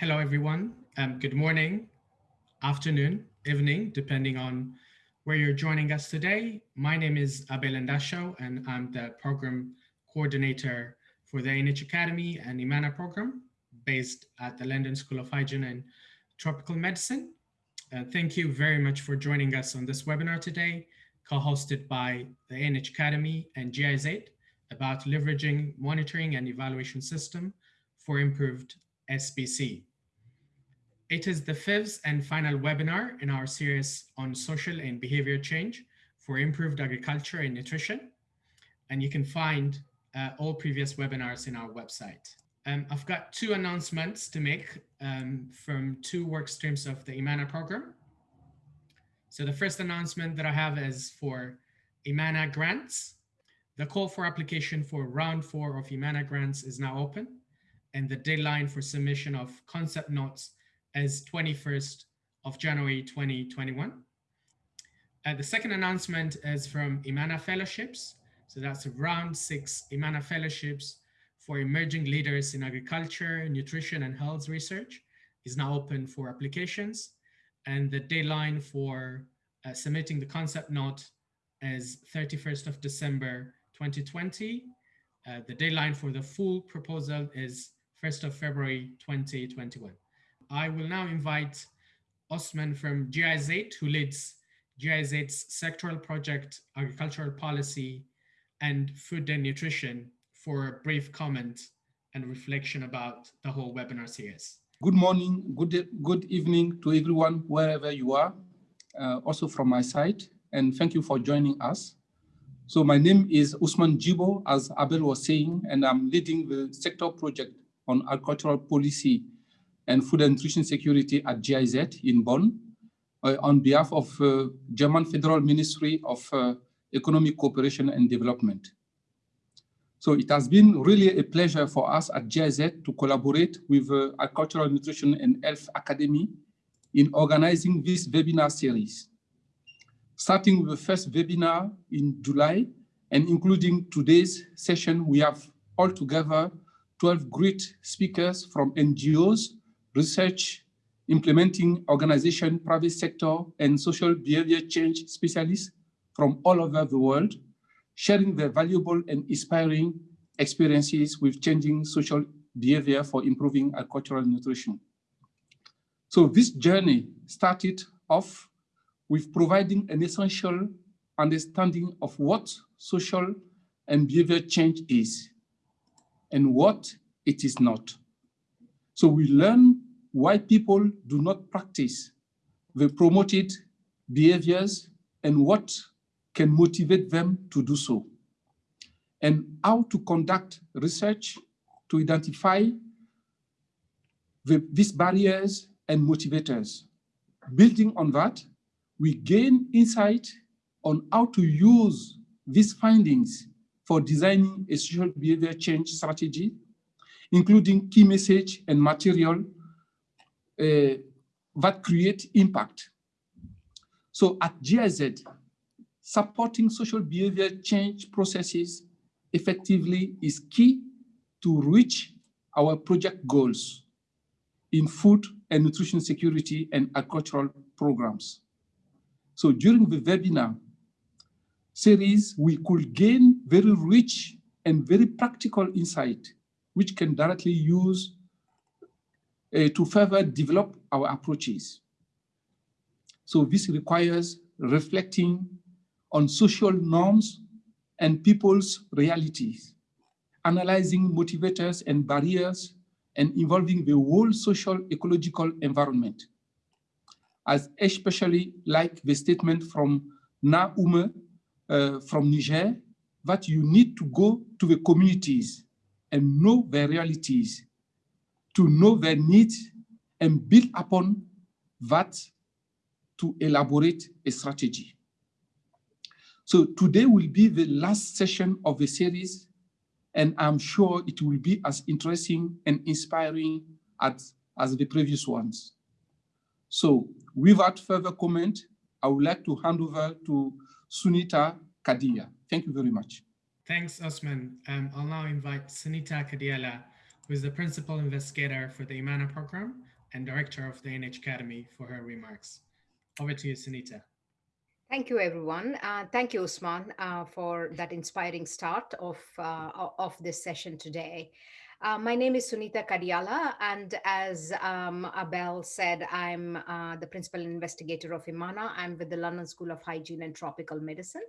Hello, everyone. Um, good morning, afternoon, evening, depending on where you're joining us today. My name is Abel Ndasho, and I'm the program coordinator for the ANH Academy and IMMANA program based at the London School of Hygiene and Tropical Medicine. Uh, thank you very much for joining us on this webinar today, co-hosted by the ANH Academy and GIZ about leveraging monitoring and evaluation system for improved SBC. It is the fifth and final webinar in our series on social and behavior change for improved agriculture and nutrition. And you can find uh, all previous webinars in our website. Um, I've got two announcements to make um, from two work streams of the IMMANA program. So the first announcement that I have is for IMMANA grants. The call for application for round four of IMMANA grants is now open and the deadline for submission of concept notes is 21st of January 2021. Uh, the second announcement is from IMMANA Fellowships. So that's round six IMMANA Fellowships for emerging leaders in agriculture, nutrition, and health research is now open for applications. And the deadline for uh, submitting the concept note is 31st of December 2020. Uh, the deadline for the full proposal is 1st of February 2021. I will now invite Osman from GIZ, who leads GIZ's sectoral project, agricultural policy, and food and nutrition for a brief comment and reflection about the whole webinar series. Good morning, good, good evening to everyone, wherever you are, uh, also from my side, and thank you for joining us. So my name is Usman Jibo, as Abel was saying, and I'm leading the sector project on agricultural policy and food and nutrition security at GIZ in Bonn uh, on behalf of uh, German Federal Ministry of uh, Economic Cooperation and Development. So it has been really a pleasure for us at GIZ to collaborate with uh, Agricultural Nutrition and Health Academy in organizing this webinar series. Starting with the first webinar in July and including today's session, we have altogether 12 great speakers from NGOs, research, implementing organization, private sector, and social behavior change specialists from all over the world, sharing their valuable and inspiring experiences with changing social behavior for improving agricultural nutrition. So this journey started off with providing an essential understanding of what social and behavior change is and what it is not. So we learn why people do not practice the promoted behaviors and what can motivate them to do so, and how to conduct research to identify the, these barriers and motivators. Building on that, we gain insight on how to use these findings for designing a social behavior change strategy, including key message and material uh, that create impact. So at GIZ, supporting social behavior change processes effectively is key to reach our project goals in food and nutrition security and agricultural programs. So during the webinar, series, we could gain very rich and very practical insight, which can directly use to further develop our approaches. So this requires reflecting on social norms and people's realities, analyzing motivators and barriers, and involving the whole social ecological environment. As especially like the statement from Na Ume uh, from Niger that you need to go to the communities and know their realities, to know their needs and build upon that to elaborate a strategy. So today will be the last session of the series, and I'm sure it will be as interesting and inspiring as, as the previous ones. So without further comment, I would like to hand over to Suneetha Kadia. Thank you very much. Thanks, Osman. Um, I'll now invite Suneetha Kadiyala, who is the principal investigator for the IMMANA program and director of the ANH Academy for her remarks. Over to you, Suneetha. Thank you, everyone. Uh, thank you, Usman, uh, for that inspiring start of, uh, of this session today. Uh, my name is Suneetha Kadiyala, and as um, Abel said, I'm uh, the principal investigator of IMMANA. I'm with the London School of Hygiene and Tropical Medicine.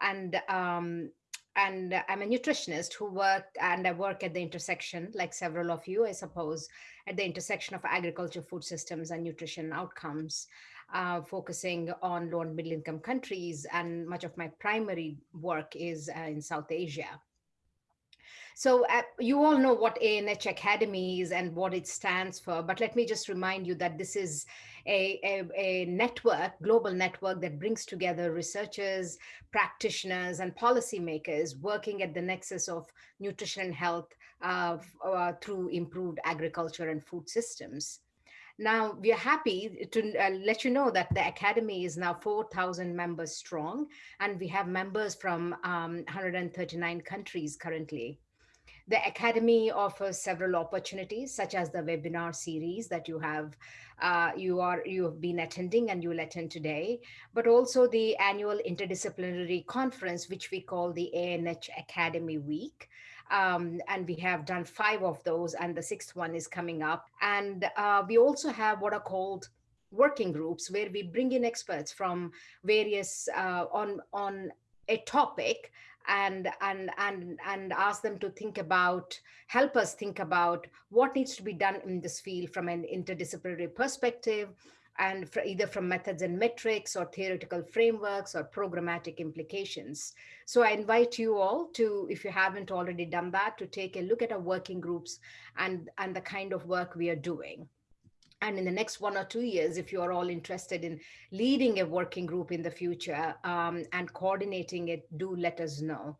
And um, and I'm a nutritionist who work and I work at the intersection, like several of you, I suppose, at the intersection of agriculture, food systems, and nutrition outcomes, uh, focusing on low and middle income countries. And much of my primary work is uh, in South Asia. So uh, you all know what ANH Academy is and what it stands for, but let me just remind you that this is a, a, a network, global network that brings together researchers, practitioners, and policymakers working at the nexus of nutrition and health uh, uh, through improved agriculture and food systems. Now, we are happy to uh, let you know that the Academy is now 4,000 members strong, and we have members from um, 139 countries currently. The Academy offers several opportunities, such as the webinar series that you have, uh, you are you have been attending and you will attend today, but also the annual interdisciplinary conference, which we call the ANH Academy Week. Um, and we have done five of those, and the sixth one is coming up. And uh, we also have what are called working groups, where we bring in experts from various uh, on on a topic and and and and ask them to think about help us think about what needs to be done in this field from an interdisciplinary perspective and either from methods and metrics or theoretical frameworks or programmatic implications. So I invite you all to, if you haven't already done that, to take a look at our working groups and, and the kind of work we are doing. And in the next one or two years, if you are all interested in leading a working group in the future um, and coordinating it, do let us know.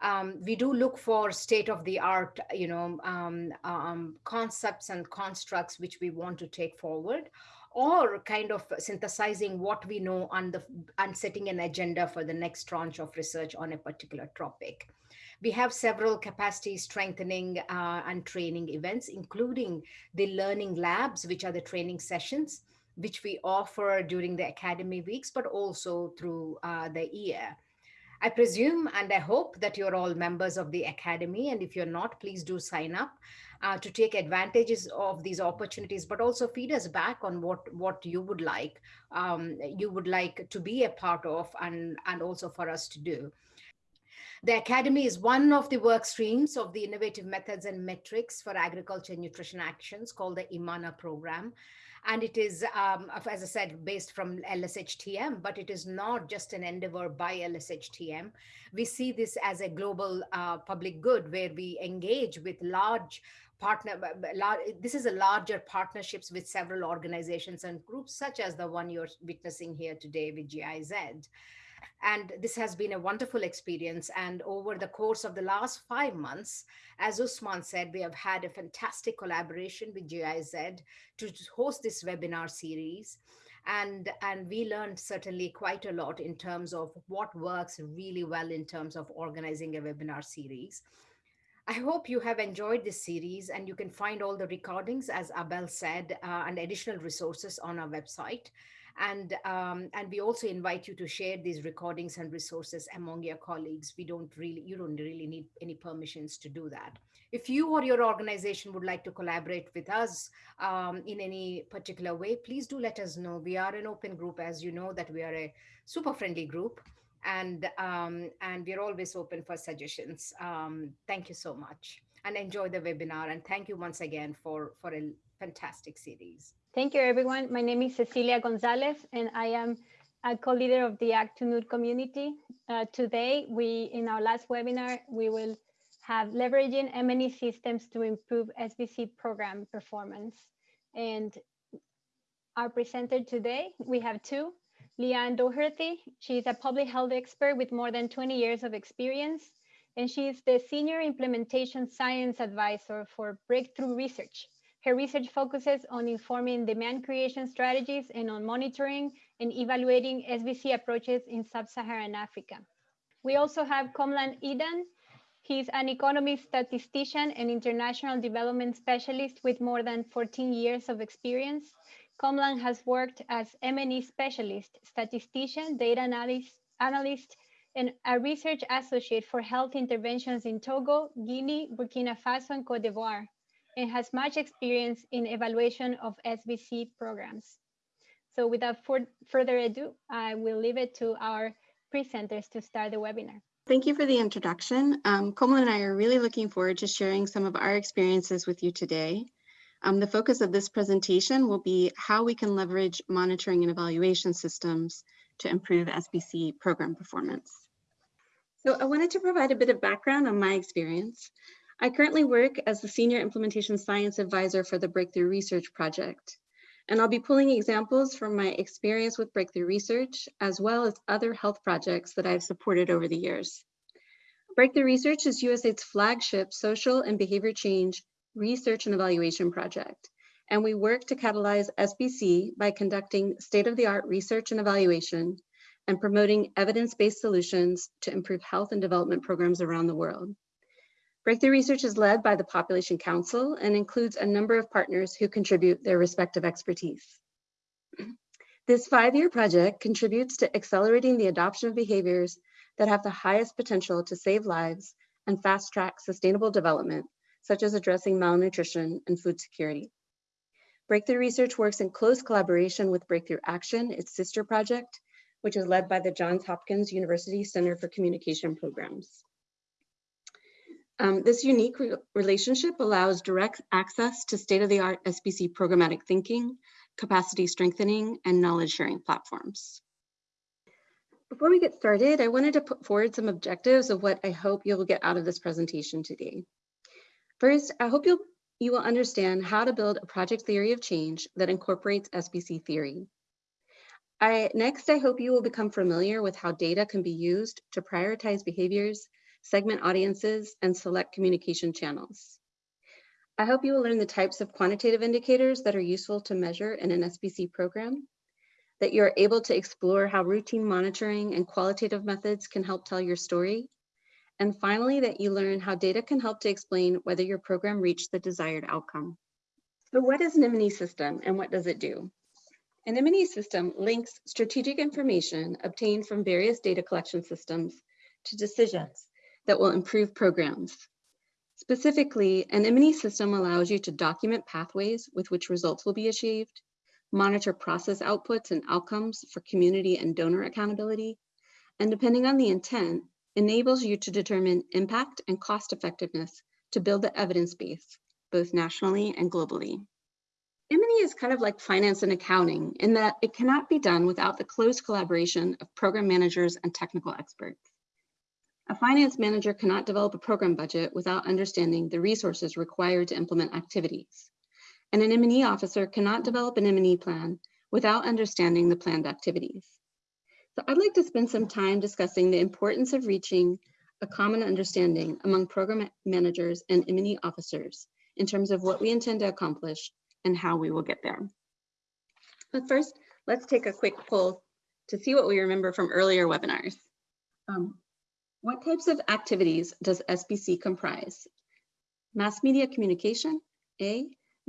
Um, we do look for state of the art, you know, um, um, concepts and constructs which we want to take forward or kind of synthesizing what we know on the and setting an agenda for the next tranche of research on a particular topic. We have several capacity strengthening uh, and training events, including the learning labs, which are the training sessions, which we offer during the academy weeks, but also through uh, the year. I presume and I hope that you're all members of the Academy. And if you're not, please do sign up uh, to take advantages of these opportunities, but also feed us back on what, what you would like, um, you would like to be a part of and, and also for us to do. The Academy is one of the work streams of the Innovative Methods and Metrics for Agriculture and Nutrition Actions called the IMMANA program. And it is, um, as I said, based from LSHTM, but it is not just an endeavor by LSHTM. We see this as a global uh, public good where we engage with large partner this is a larger partnerships with several organizations and groups such as the one you're witnessing here today with GIZ and this has been a wonderful experience. And over the course of the last five months, as Usman said, we have had a fantastic collaboration with GIZ to host this webinar series. And, and we learned certainly quite a lot in terms of what works really well in terms of organizing a webinar series. I hope you have enjoyed this series and you can find all the recordings, as Abel said, uh, and additional resources on our website. And, um, and we also invite you to share these recordings and resources among your colleagues. We don't really, you don't really need any permissions to do that. If you or your organization would like to collaborate with us um, in any particular way, please do let us know. We are an open group, as you know, that we are a super friendly group and um, and we're always open for suggestions. Um, thank you so much and enjoy the webinar. And thank you once again for, for a fantastic series. Thank you, everyone. My name is Cecilia Gonzalez, and I am a co-leader of the Ag2Nut community. Uh, today, we in our last webinar, we will have leveraging M&E systems to improve SBC program performance. And our presenter today, we have two. Leanne Dougherty, she's a public health expert with more than 20 years of experience, and she's the Senior Implementation Science Advisor for Breakthrough Research, her research focuses on informing demand creation strategies and on monitoring and evaluating SBC approaches in sub-Saharan Africa. We also have Komlan Edan. He's an economist, statistician, and international development specialist with more than 14 years of experience. Komlan has worked as M&E specialist, statistician, data analyst, analyst, and a research associate for health interventions in Togo, Guinea, Burkina Faso, and Cote d'Ivoire, and has much experience in evaluation of SBC programs. So without further ado, I will leave it to our presenters to start the webinar. Thank you for the introduction. Um, Komlan and I are really looking forward to sharing some of our experiences with you today. Um, the focus of this presentation will be how we can leverage monitoring and evaluation systems to improve SBC program performance. So I wanted to provide a bit of background on my experience. I currently work as the Senior Implementation Science Advisor for the Breakthrough Research Project. And I'll be pulling examples from my experience with breakthrough research, as well as other health projects that I've supported over the years. Breakthrough Research is USAID's flagship social and behavior change research and evaluation project. And we work to catalyze SBC by conducting state-of-the-art research and evaluation and promoting evidence-based solutions to improve health and development programs around the world. Breakthrough Research is led by the Population Council and includes a number of partners who contribute their respective expertise. This five-year project contributes to accelerating the adoption of behaviors that have the highest potential to save lives and fast-track sustainable development, such as addressing malnutrition and food security. Breakthrough Research works in close collaboration with Breakthrough Action, its sister project, which is led by the Johns Hopkins University Center for Communication Programs. Um, this unique re relationship allows direct access to state-of-the-art SBC programmatic thinking, capacity strengthening, and knowledge sharing platforms. Before we get started, I wanted to put forward some objectives of what I hope you'll get out of this presentation today. First, I hope you'll, you will understand how to build a project theory of change that incorporates SBC theory. I, next, I hope you will become familiar with how data can be used to prioritize behaviors segment audiences, and select communication channels. I hope you will learn the types of quantitative indicators that are useful to measure in an SBC program, that you're able to explore how routine monitoring and qualitative methods can help tell your story, and finally, that you learn how data can help to explain whether your program reached the desired outcome. So what is an M&E system and what does it do? An M&E system links strategic information obtained from various data collection systems to decisions that will improve programs. Specifically, an M&E system allows you to document pathways with which results will be achieved, monitor process outputs and outcomes for community and donor accountability, and depending on the intent, enables you to determine impact and cost effectiveness to build the evidence base, both nationally and globally. M&E is kind of like finance and accounting in that it cannot be done without the close collaboration of program managers and technical experts. A finance manager cannot develop a program budget without understanding the resources required to implement activities. And an M&E officer cannot develop an M&E plan without understanding the planned activities. So I'd like to spend some time discussing the importance of reaching a common understanding among program managers and M&E officers in terms of what we intend to accomplish and how we will get there. But first, let's take a quick poll to see what we remember from earlier webinars. Um, what types of activities does SBC comprise? Mass media communication, A,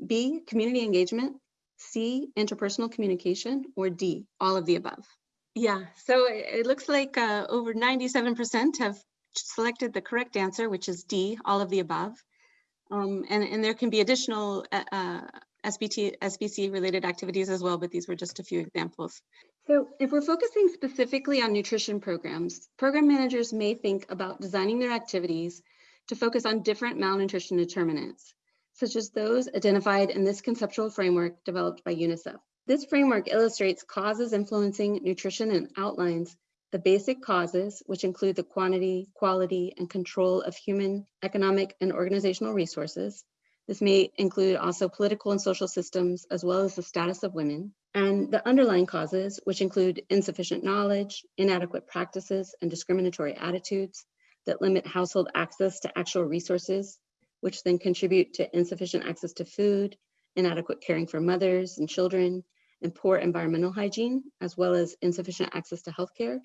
B, community engagement, C, interpersonal communication, or D, all of the above? Yeah, so it looks like uh, over 97% have selected the correct answer, which is D, all of the above. Um, and, and there can be additional uh, uh SBT, SBC related activities as well, but these were just a few examples. So if we're focusing specifically on nutrition programs, program managers may think about designing their activities to focus on different malnutrition determinants, such as those identified in this conceptual framework developed by UNICEF. This framework illustrates causes influencing nutrition and outlines the basic causes, which include the quantity, quality, and control of human, economic, and organizational resources, this may include also political and social systems, as well as the status of women, and the underlying causes, which include insufficient knowledge, inadequate practices, and discriminatory attitudes that limit household access to actual resources, which then contribute to insufficient access to food, inadequate caring for mothers and children, and poor environmental hygiene, as well as insufficient access to healthcare.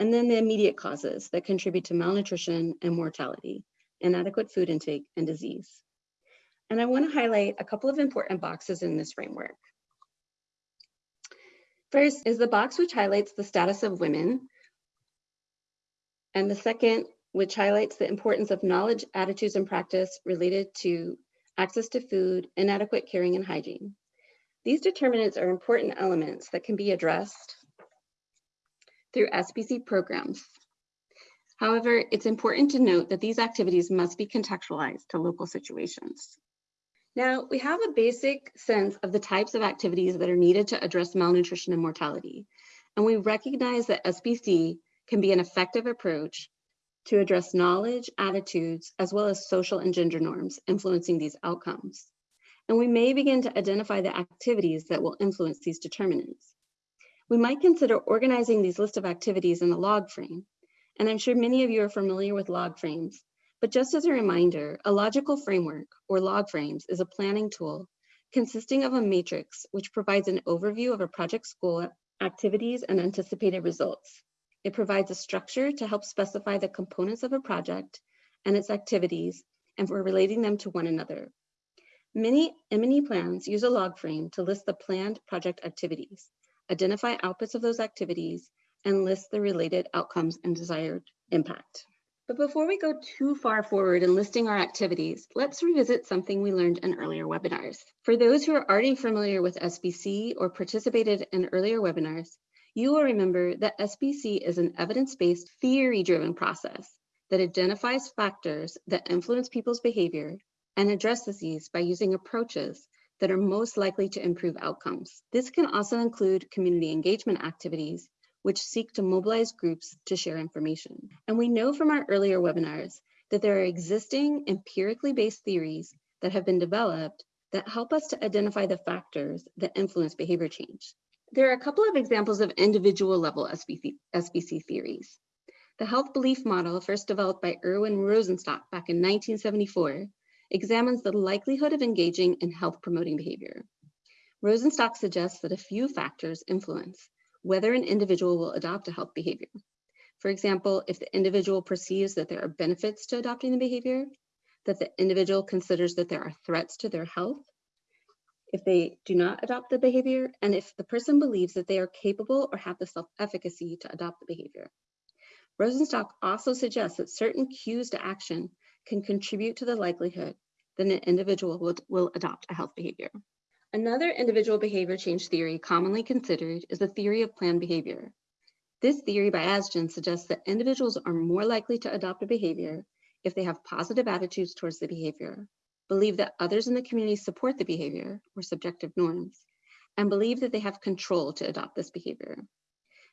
and then the immediate causes that contribute to malnutrition and mortality, inadequate food intake, and disease. And I want to highlight a couple of important boxes in this framework. First is the box which highlights the status of women, and the second, which highlights the importance of knowledge, attitudes, and practice related to access to food, inadequate caring, and hygiene. These determinants are important elements that can be addressed through SBC programs. However, it's important to note that these activities must be contextualized to local situations. Now, we have a basic sense of the types of activities that are needed to address malnutrition and mortality, and we recognize that SBC can be an effective approach to address knowledge, attitudes, as well as social and gender norms influencing these outcomes. And we may begin to identify the activities that will influence these determinants. We might consider organizing these list of activities in a log frame. And I'm sure many of you are familiar with log frames, but just as a reminder, a logical framework or log frames is a planning tool consisting of a matrix which provides an overview of a project's goal, activities, and anticipated results. It provides a structure to help specify the components of a project and its activities and for relating them to one another. Many M&E plans use a log frame to list the planned project activities, identify outputs of those activities, and list the related outcomes and desired impact. But before we go too far forward in listing our activities, let's revisit something we learned in earlier webinars. For those who are already familiar with SBC or participated in earlier webinars, you will remember that SBC is an evidence-based, theory-driven process that identifies factors that influence people's behavior and addresses these by using approaches that are most likely to improve outcomes. This can also include community engagement activities, which seek to mobilize groups to share information. And we know from our earlier webinars that there are existing empirically based theories that have been developed that help us to identify the factors that influence behavior change. There are a couple of examples of individual level SBC, SBC theories. The health belief model, first developed by Irwin Rosenstock back in 1974, examines the likelihood of engaging in health promoting behavior. Rosenstock suggests that a few factors influence whether an individual will adopt a health behavior. For example, if the individual perceives that there are benefits to adopting the behavior, that the individual considers that there are threats to their health, if they do not adopt the behavior, and if the person believes that they are capable or have the self-efficacy to adopt the behavior. Rosenstock also suggests that certain cues to action can contribute to the likelihood that an individual will, will adopt a health behavior. Another individual behavior change theory commonly considered is the theory of planned behavior. This theory by Ajzen suggests that individuals are more likely to adopt a behavior if they have positive attitudes towards the behavior, believe that others in the community support the behavior or subjective norms, and believe that they have control to adopt this behavior.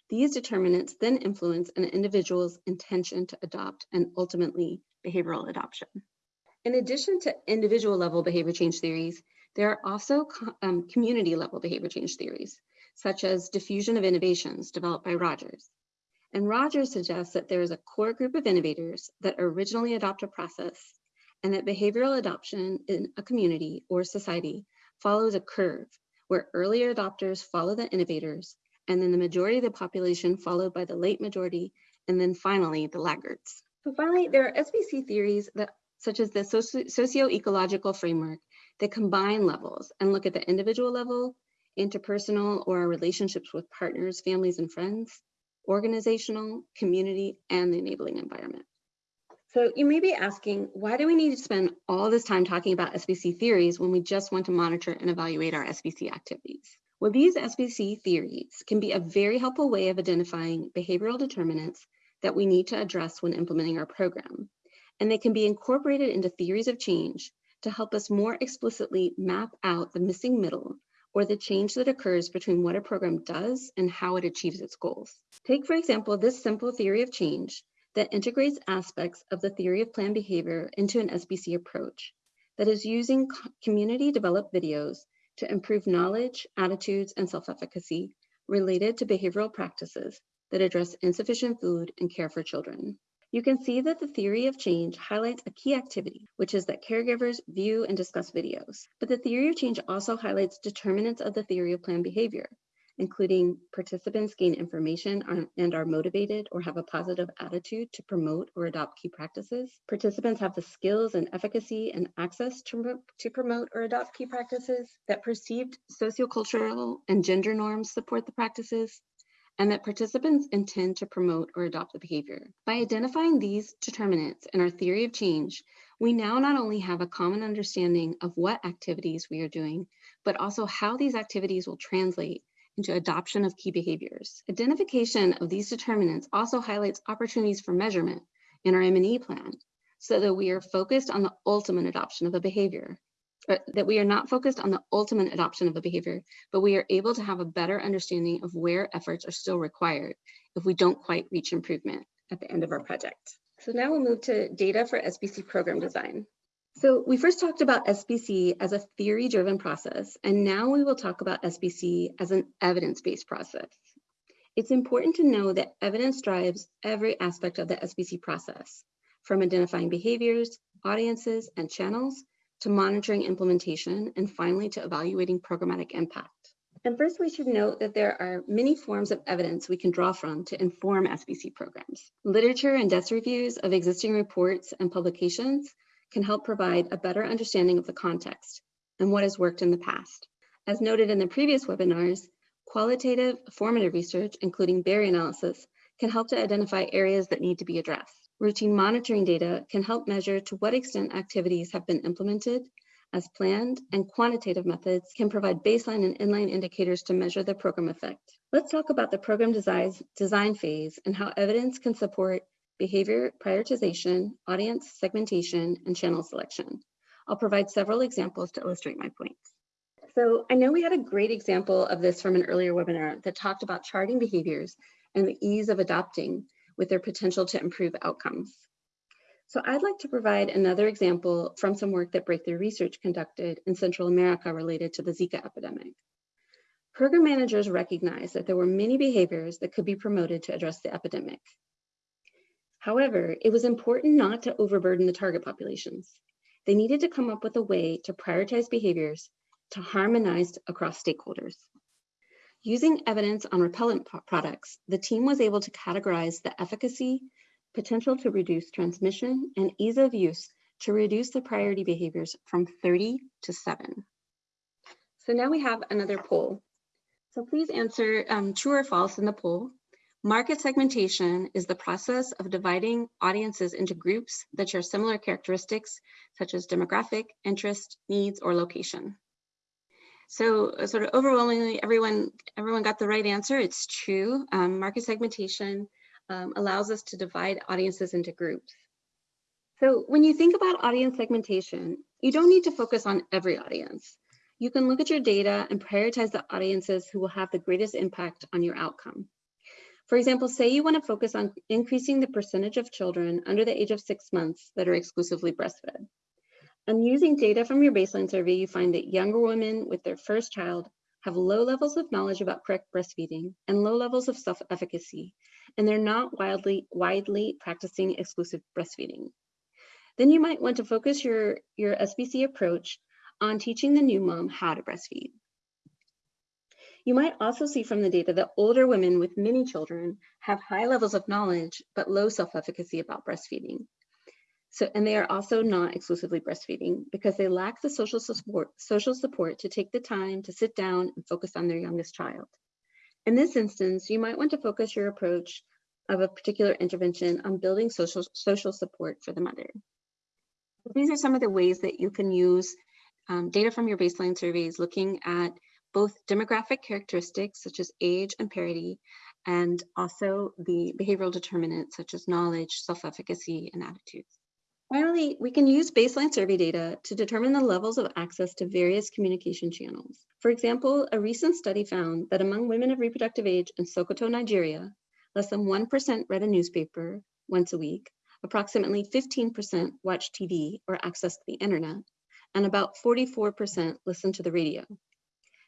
These determinants then influence an individual's intention to adopt and ultimately behavioral adoption. In addition to individual level behavior change theories, there are also um, community level behavior change theories, such as diffusion of innovations developed by Rogers. And Rogers suggests that there is a core group of innovators that originally adopt a process and that behavioral adoption in a community or society follows a curve where earlier adopters follow the innovators, and then the majority of the population followed by the late majority, and then finally the laggards. So finally, there are SBC theories that such as the socio-ecological framework that combine levels and look at the individual level, interpersonal or our relationships with partners, families, and friends, organizational, community, and the enabling environment. So you may be asking, why do we need to spend all this time talking about SBC theories when we just want to monitor and evaluate our SBC activities? Well, these SBC theories can be a very helpful way of identifying behavioral determinants that we need to address when implementing our program. And they can be incorporated into theories of change to help us more explicitly map out the missing middle or the change that occurs between what a program does and how it achieves its goals. Take, for example, this simple theory of change that integrates aspects of the theory of planned behavior into an SBC approach that is using community developed videos to improve knowledge, attitudes, and self-efficacy related to behavioral practices that address insufficient food and care for children. You can see that the theory of change highlights a key activity, which is that caregivers view and discuss videos. But the theory of change also highlights determinants of the theory of planned behavior, including participants gain information and are motivated or have a positive attitude to promote or adopt key practices. Participants have the skills and efficacy and access to, to promote or adopt key practices, that perceived sociocultural and gender norms support the practices, and that participants intend to promote or adopt the behavior. By identifying these determinants in our theory of change, we now not only have a common understanding of what activities we are doing, but also how these activities will translate into adoption of key behaviors. Identification of these determinants also highlights opportunities for measurement in our M&E plan so that we are focused on the ultimate adoption of a behavior, that we are not focused on the ultimate adoption of a behavior, but we are able to have a better understanding of where efforts are still required if we don't quite reach improvement at the end of our project. So now we'll move to data for SBC program design. So we first talked about SBC as a theory-driven process, and now we will talk about SBC as an evidence-based process. It's important to know that evidence drives every aspect of the SBC process, from identifying behaviors, audiences, and channels, to monitoring implementation, and finally to evaluating programmatic impact. And first, we should note that there are many forms of evidence we can draw from to inform SBC programs. Literature and desk reviews of existing reports and publications can help provide a better understanding of the context and what has worked in the past. As noted in the previous webinars, qualitative formative research, including barrier analysis, can help to identify areas that need to be addressed. Routine monitoring data can help measure to what extent activities have been implemented as planned, and quantitative methods can provide baseline and endline indicators to measure the program effect. Let's talk about the program design, design phase and how evidence can support behavior prioritization, audience segmentation, and channel selection. I'll provide several examples to illustrate my points. So I know we had a great example of this from an earlier webinar that talked about charting behaviors and the ease of adopting with their potential to improve outcomes. So I'd like to provide another example from some work that Breakthrough Research conducted in Central America related to the Zika epidemic. Program managers recognized that there were many behaviors that could be promoted to address the epidemic. However, it was important not to overburden the target populations. They needed to come up with a way to prioritize behaviors to harmonize across stakeholders. Using evidence on repellent products, the team was able to categorize the efficacy, potential to reduce transmission, and ease of use to reduce the priority behaviors from 30 to 7. So now we have another poll. So please answer um, true or false in the poll. Market segmentation is the process of dividing audiences into groups that share similar characteristics such as demographic, interest, needs, or location. So uh, sort of overwhelmingly, everyone, everyone got the right answer. It's true. Um, market segmentation um, allows us to divide audiences into groups. So when you think about audience segmentation, you don't need to focus on every audience. You can look at your data and prioritize the audiences who will have the greatest impact on your outcome. For example, say you want to focus on increasing the percentage of children under the age of six months that are exclusively breastfed. And using data from your baseline survey, you find that younger women with their first child have low levels of knowledge about correct breastfeeding and low levels of self-efficacy, and they're not widely, widely practicing exclusive breastfeeding. Then you might want to focus your, your SBC approach on teaching the new mom how to breastfeed. You might also see from the data that older women with many children have high levels of knowledge, but low self-efficacy about breastfeeding. So, and they are also not exclusively breastfeeding because they lack the social support, social support to take the time to sit down and focus on their youngest child. In this instance, you might want to focus your approach of a particular intervention on building social, social support for the mother. These are some of the ways that you can use um, data from your baseline surveys looking at both demographic characteristics such as age and parity, and also the behavioral determinants such as knowledge, self-efficacy, and attitudes. Finally, we can use baseline survey data to determine the levels of access to various communication channels. For example, a recent study found that among women of reproductive age in Sokoto, Nigeria, less than 1% read a newspaper once a week, approximately 15% watched TV or accessed the internet, and about 44% listened to the radio.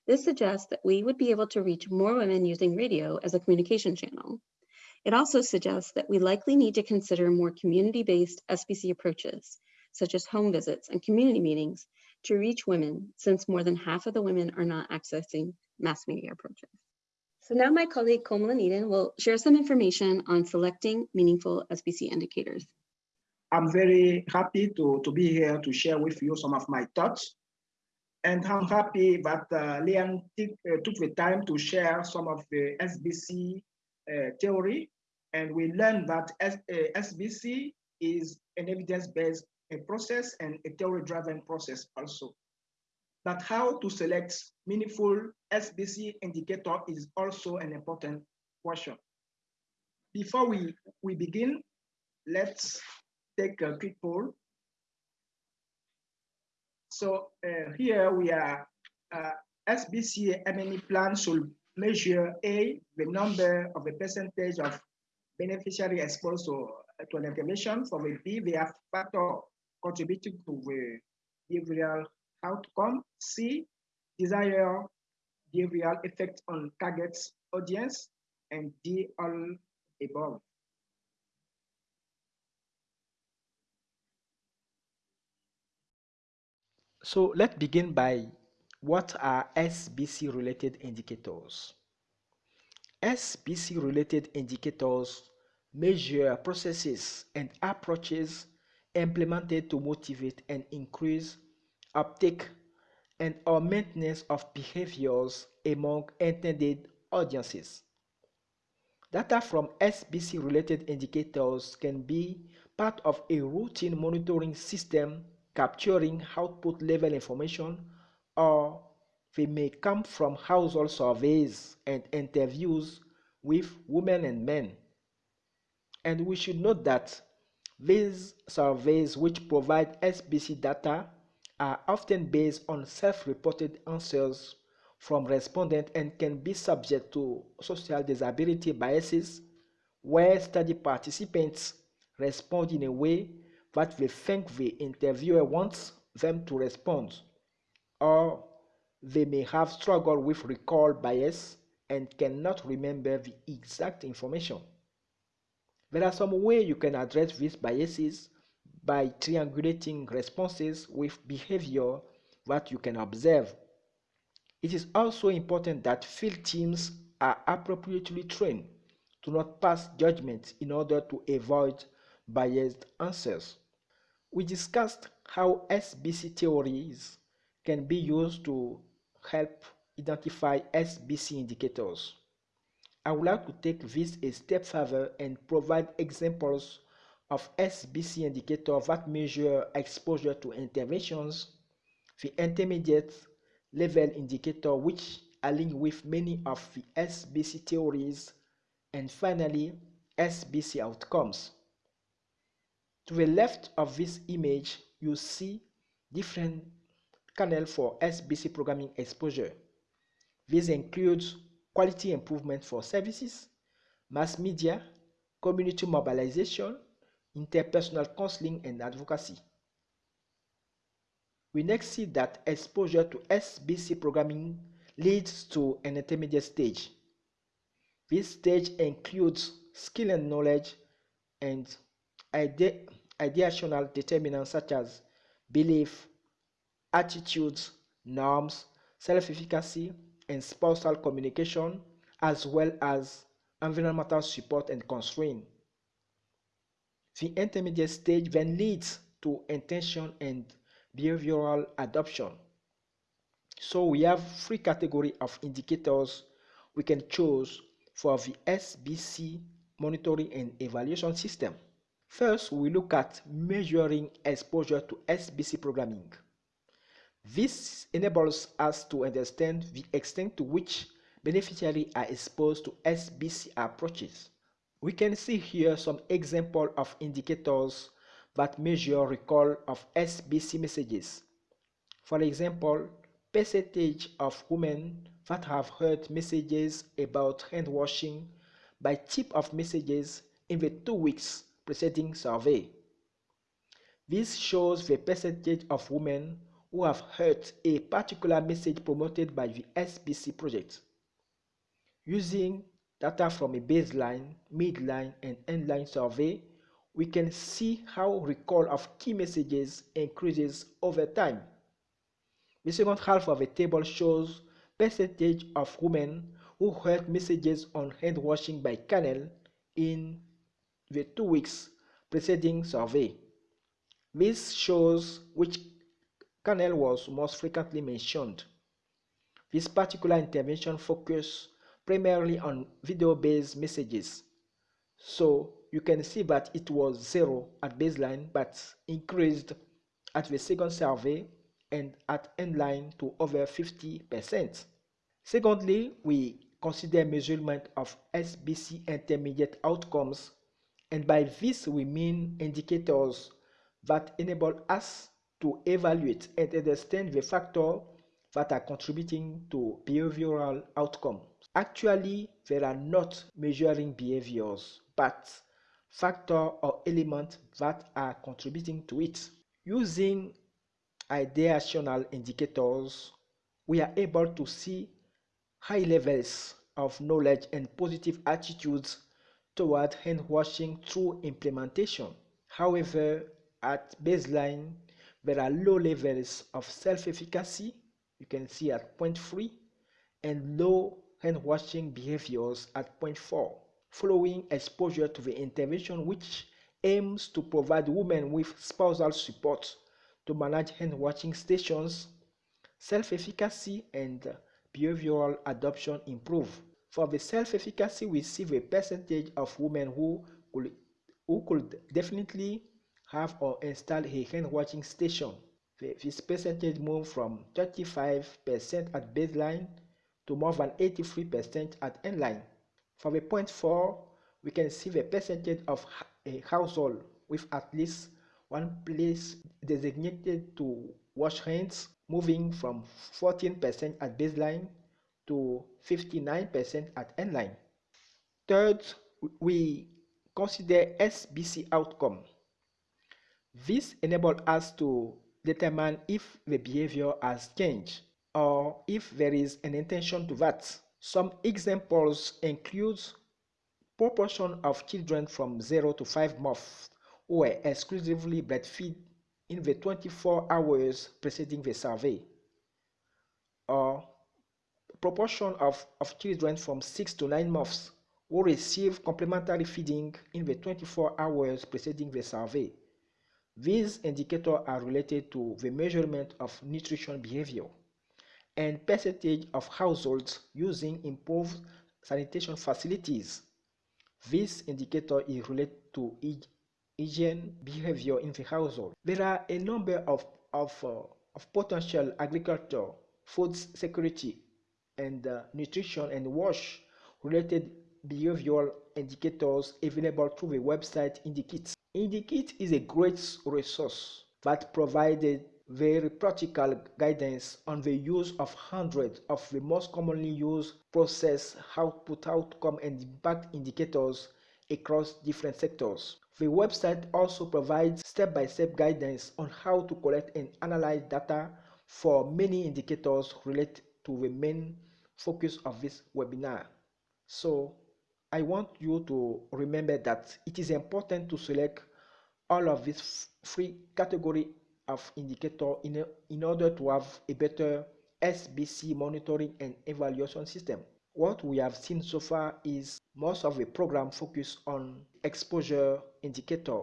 This suggests that we would be able to reach more women using radio as a communication channel. It also suggests that we likely need to consider more community-based SBC approaches, such as home visits and community meetings, to reach women, since more than half of the women are not accessing mass media approaches. So now my colleague Komalan Eden will share some information on selecting meaningful SBC indicators. I'm very happy to, to be here to share with you some of my thoughts. And I'm happy that uh, Leanne uh, took the time to share some of the SBC theory. And we learned that S, uh, SBC is an evidence-based process and a theory-driven process also. But how to select meaningful SBC indicator is also an important question. Before we, we begin, let's take a quick poll. So uh, here we are, uh, SBC MNE plan should measure A, the number of the percentage of beneficiary exposed to, uh, to an intervention. For the B, the factor contributing to the behavioral outcome. C, desire behavioral effect on targets audience. And D, all above. So let's begin by what are SBC related indicators? SBC related indicators measure processes and approaches implemented to motivate and increase uptake and or maintenance of behaviors among intended audiences. Data from SBC related indicators can be part of a routine monitoring system capturing output level information or they may come from household surveys and interviews with women and men. And we should note that these surveys which provide SBC data are often based on self-reported answers from respondents and can be subject to social desirability biases where study participants respond in a way that they think the interviewer wants them to respond, or they may have struggled with recall bias and cannot remember the exact information. There are some ways you can address these biases by triangulating responses with behavior that you can observe. It is also important that field teams are appropriately trained to not pass judgment in order to avoid biased answers. We discussed how SBC theories can be used to help identify SBC indicators. I would like to take this a step further and provide examples of SBC indicators that measure exposure to interventions, the intermediate level indicator which align with many of the SBC theories, and finally, SBC outcomes. To the left of this image, you see different channels for SBC programming exposure. This includes quality improvement for services, mass media, community mobilization, interpersonal counseling, and advocacy. We next see that exposure to SBC programming leads to an intermediate stage. This stage includes skill and knowledge and ide ideational determinants such as belief, attitudes, norms, self-efficacy, and spousal communication, as well as environmental support and constraint. The intermediate stage then leads to intention and behavioral adoption. So we have three categories of indicators we can choose for the SBC monitoring and evaluation system. First, we look at measuring exposure to SBC programming. This enables us to understand the extent to which beneficiaries are exposed to SBC approaches. We can see here some examples of indicators that measure recall of SBC messages. For example, percentage of women that have heard messages about hand washing by tip of messages in the two weeks preceding survey. This shows the percentage of women who have heard a particular message promoted by the SBC project. Using data from a baseline, midline, and endline survey, we can see how recall of key messages increases over time. The second half of the table shows percentage of women who heard messages on hand washing by Canel in the two weeks preceding survey. This shows which Canel was most frequently mentioned. This particular intervention focused primarily on video-based messages. So you can see that it was zero at baseline, but increased at the second survey and at endline to over 50%. Secondly, we consider measurement of SBC intermediate outcomes, and by this we mean indicators that enable us to evaluate and understand the factors that are contributing to behavioral outcomes. Actually, they are not measuring behaviors, but factors or elements that are contributing to it. Using ideational indicators, we are able to see high levels of knowledge and positive attitudes toward hand washing through implementation. However, at baseline, there are low levels of self-efficacy, you can see at 0.3, and low hand washing behaviors at 0.4, following exposure to the intervention which aims to provide women with spousal support to manage hand washing stations, self-efficacy and behavioral adoption improve. For the self-efficacy, we see the percentage of women who could, who could definitely have or install a hand washing station. This percentage moved from 35% at baseline to more than 83% at endline. For the point 4, we can see the percentage of a household with at least one place designated to wash hands moving from 14% at baseline to 59% at endline. Third, we consider SBC outcome. This enables us to determine if the behavior has changed or if there is an intention to that. Some examples include proportion of children from 0 to 5 months who were exclusively breastfed in the 24 hours preceding the survey, or proportion of, of children from 6 to 9 months who receive complementary feeding in the 24 hours preceding the survey. These indicators are related to the measurement of nutrition behavior and percentage of households using improved sanitation facilities. This indicator is related to hygiene behavior in the household. There are a number of, of, uh, of potential agriculture, food security, and uh, nutrition and wash related behavioral indicators available through the website IndiKit. IndiKit is a great resource that provided very practical guidance on the use of hundreds of the most commonly used process output outcome and impact indicators across different sectors. The website also provides step-by-step -step guidance on how to collect and analyze data for many indicators related to the main focus of this webinar. So I want you to remember that it is important to select all of these three category of indicator in, in order to have a better SBC monitoring and evaluation system. What we have seen so far is most of the program focus on exposure indicator.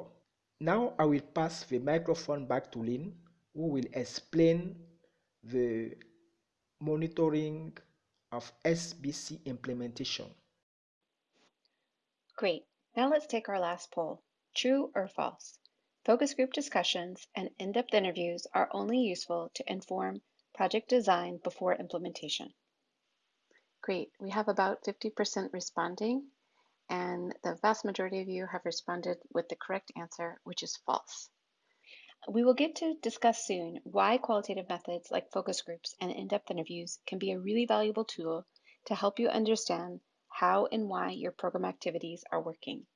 Now I will pass the microphone back to Leanne, who will explain the monitoring of SBC implementation. Great. Now let's take our last poll. True or false? Focus group discussions and in-depth interviews are only useful to inform project design before implementation. Great. We have about 50% responding, and the vast majority of you have responded with the correct answer, which is false. We will get to discuss soon why qualitative methods like focus groups and in-depth interviews can be a really valuable tool to help you understand how and why your program activities are working.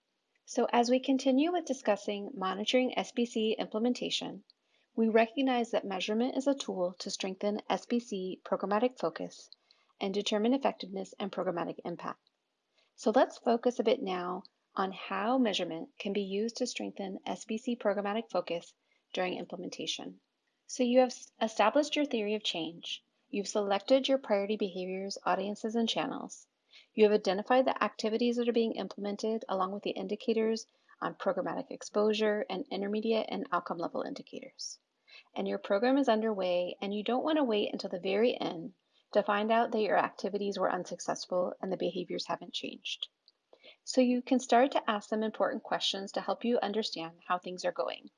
So as we continue with discussing monitoring SBC implementation, we recognize that measurement is a tool to strengthen SBC programmatic focus and determine effectiveness and programmatic impact. So let's focus a bit now on how measurement can be used to strengthen SBC programmatic focus during implementation. So you have established your theory of change. You've selected your priority behaviors, audiences, and channels. You have identified the activities that are being implemented along with the indicators on programmatic exposure and intermediate and outcome level indicators. And your program is underway and you don't want to wait until the very end to find out that your activities were unsuccessful and the behaviors haven't changed. So you can start to ask them important questions to help you understand how things are going.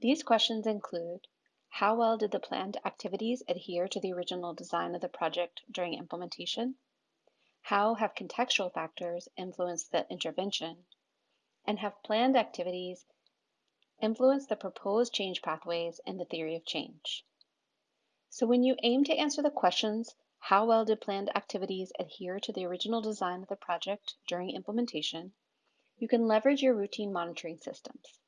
These questions include, how well did the planned activities adhere to the original design of the project during implementation? How have contextual factors influenced the intervention? And have planned activities influenced the proposed change pathways and the theory of change? So when you aim to answer the questions, how well did planned activities adhere to the original design of the project during implementation? You can leverage your routine monitoring systems.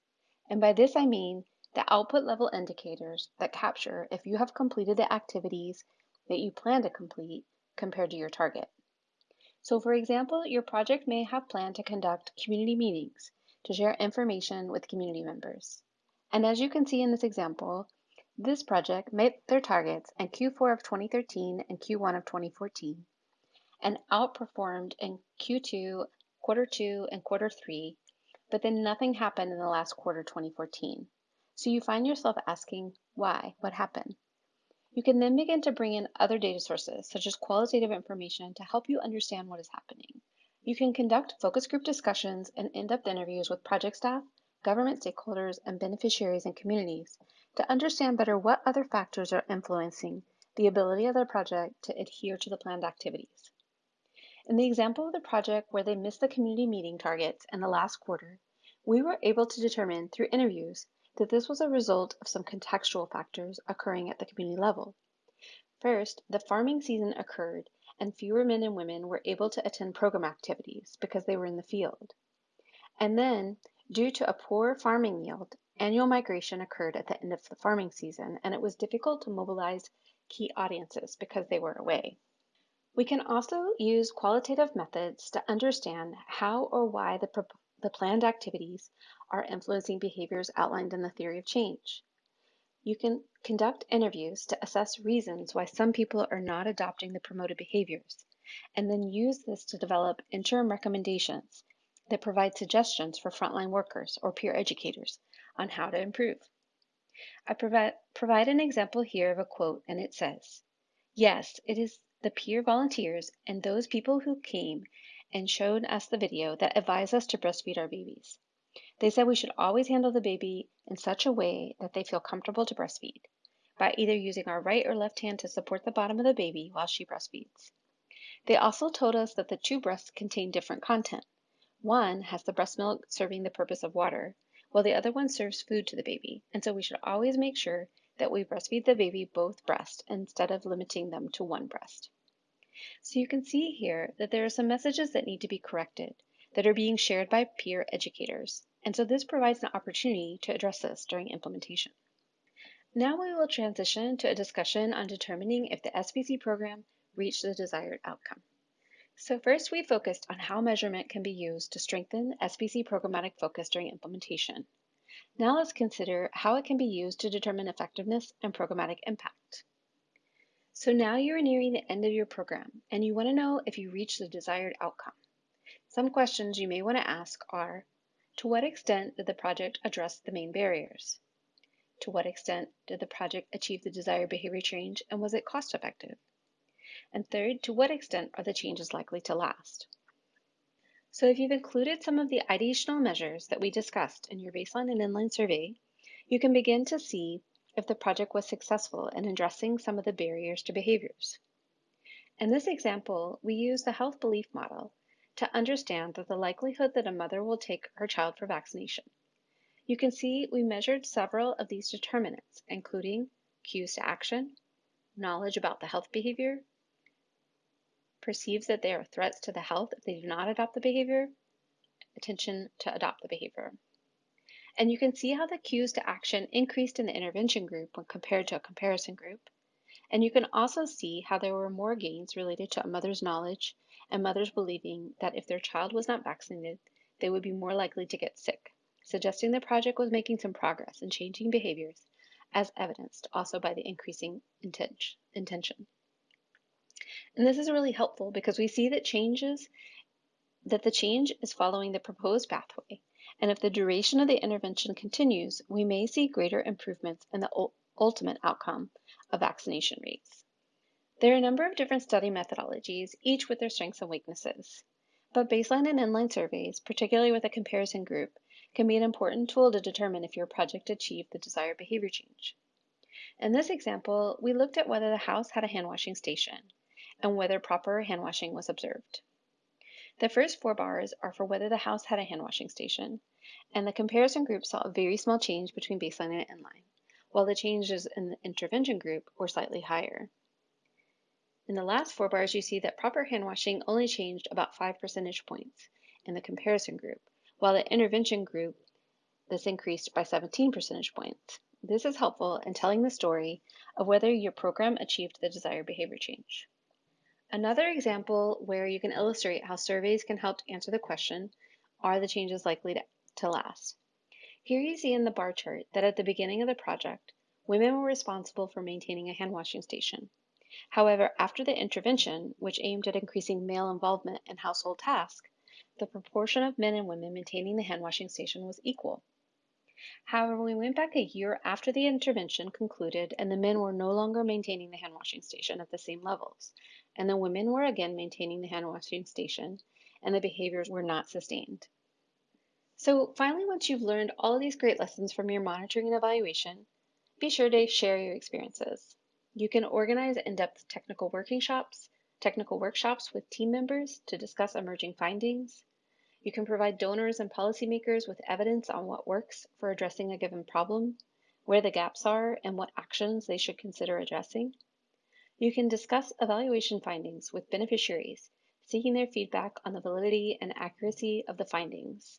And by this I mean the output level indicators that capture if you have completed the activities that you plan to complete compared to your target. So for example, your project may have planned to conduct community meetings to share information with community members. And as you can see in this example, this project met their targets in Q4 of 2013 and Q1 of 2014 and outperformed in Q2, quarter two, and quarter three, but then nothing happened in the last quarter 2014. So you find yourself asking, why? What happened? You can then begin to bring in other data sources, such as qualitative information, to help you understand what is happening. You can conduct focus group discussions and in-depth interviews with project staff, government stakeholders, and beneficiaries and communities to understand better what other factors are influencing the ability of the project to adhere to the planned activities. In the example of the project where they missed the community meeting targets in the last quarter, we were able to determine through interviews that this was a result of some contextual factors occurring at the community level. First, the farming season occurred and fewer men and women were able to attend program activities because they were in the field. And then, due to a poor farming yield, annual migration occurred at the end of the farming season and it was difficult to mobilize key audiences because they were away. We can also use qualitative methods to understand how or why the the planned activities are influencing behaviors outlined in the theory of change. You can conduct interviews to assess reasons why some people are not adopting the promoted behaviors, and then use this to develop interim recommendations that provide suggestions for frontline workers or peer educators on how to improve. I provide, provide an example here of a quote, and it says, Yes, it is the peer volunteers and those people who came and showed us the video that advised us to breastfeed our babies. They said we should always handle the baby in such a way that they feel comfortable to breastfeed, by either using our right or left hand to support the bottom of the baby while she breastfeeds. They also told us that the two breasts contain different content. One has the breast milk serving the purpose of water, while the other one serves food to the baby, and so we should always make sure that we breastfeed the baby both breasts instead of limiting them to one breast. So you can see here that there are some messages that need to be corrected that are being shared by peer educators. And so this provides an opportunity to address this during implementation. Now we will transition to a discussion on determining if the SBC program reached the desired outcome. So first we focused on how measurement can be used to strengthen SBC programmatic focus during implementation. Now let's consider how it can be used to determine effectiveness and programmatic impact. So now you're nearing the end of your program and you want to know if you reached the desired outcome. Some questions you may want to ask are, to what extent did the project address the main barriers? To what extent did the project achieve the desired behavior change and was it cost effective? And third, to what extent are the changes likely to last? So if you've included some of the ideational measures that we discussed in your baseline and endline survey, you can begin to see if the project was successful in addressing some of the barriers to behaviors. In this example, we use the health belief model to understand that the likelihood that a mother will take her child for vaccination. You can see we measured several of these determinants, including cues to action, knowledge about the health behavior, perceives that they are threats to the health if they do not adopt the behavior, attention to adopt the behavior. And you can see how the cues to action increased in the intervention group when compared to a comparison group. And you can also see how there were more gains related to a mother's knowledge and mothers believing that if their child was not vaccinated, they would be more likely to get sick, suggesting the project was making some progress in changing behaviors, as evidenced also by the increasing intention. And this is really helpful because we see that changes that the change is following the proposed pathway. And if the duration of the intervention continues, we may see greater improvements in the ultimate outcome of vaccination rates. There are a number of different study methodologies, each with their strengths and weaknesses. But baseline and endline surveys, particularly with a comparison group, can be an important tool to determine if your project achieved the desired behavior change. In this example, we looked at whether the house had a hand washing station and whether proper hand washing was observed. The first four bars are for whether the house had a hand washing station, and the comparison group saw a very small change between baseline and endline, while the changes in the intervention group were slightly higher. In the last four bars, you see that proper hand washing only changed about 5 percentage points in the comparison group, while the intervention group, this increased by 17 percentage points. This is helpful in telling the story of whether your program achieved the desired behavior change. Another example where you can illustrate how surveys can help answer the question, are the changes likely to, to last? Here you see in the bar chart that at the beginning of the project, women were responsible for maintaining a hand washing station. However, after the intervention, which aimed at increasing male involvement in household tasks, the proportion of men and women maintaining the hand washing station was equal. However, we went back a year after the intervention concluded and the men were no longer maintaining the hand washing station at the same levels, and the women were again maintaining the hand washing station, and the behaviors were not sustained. So finally, once you've learned all these great lessons from your monitoring and evaluation, be sure to share your experiences. You can organize in-depth technical working shops, technical workshops with team members to discuss emerging findings. You can provide donors and policymakers with evidence on what works for addressing a given problem, where the gaps are, and what actions they should consider addressing. You can discuss evaluation findings with beneficiaries, seeking their feedback on the validity and accuracy of the findings.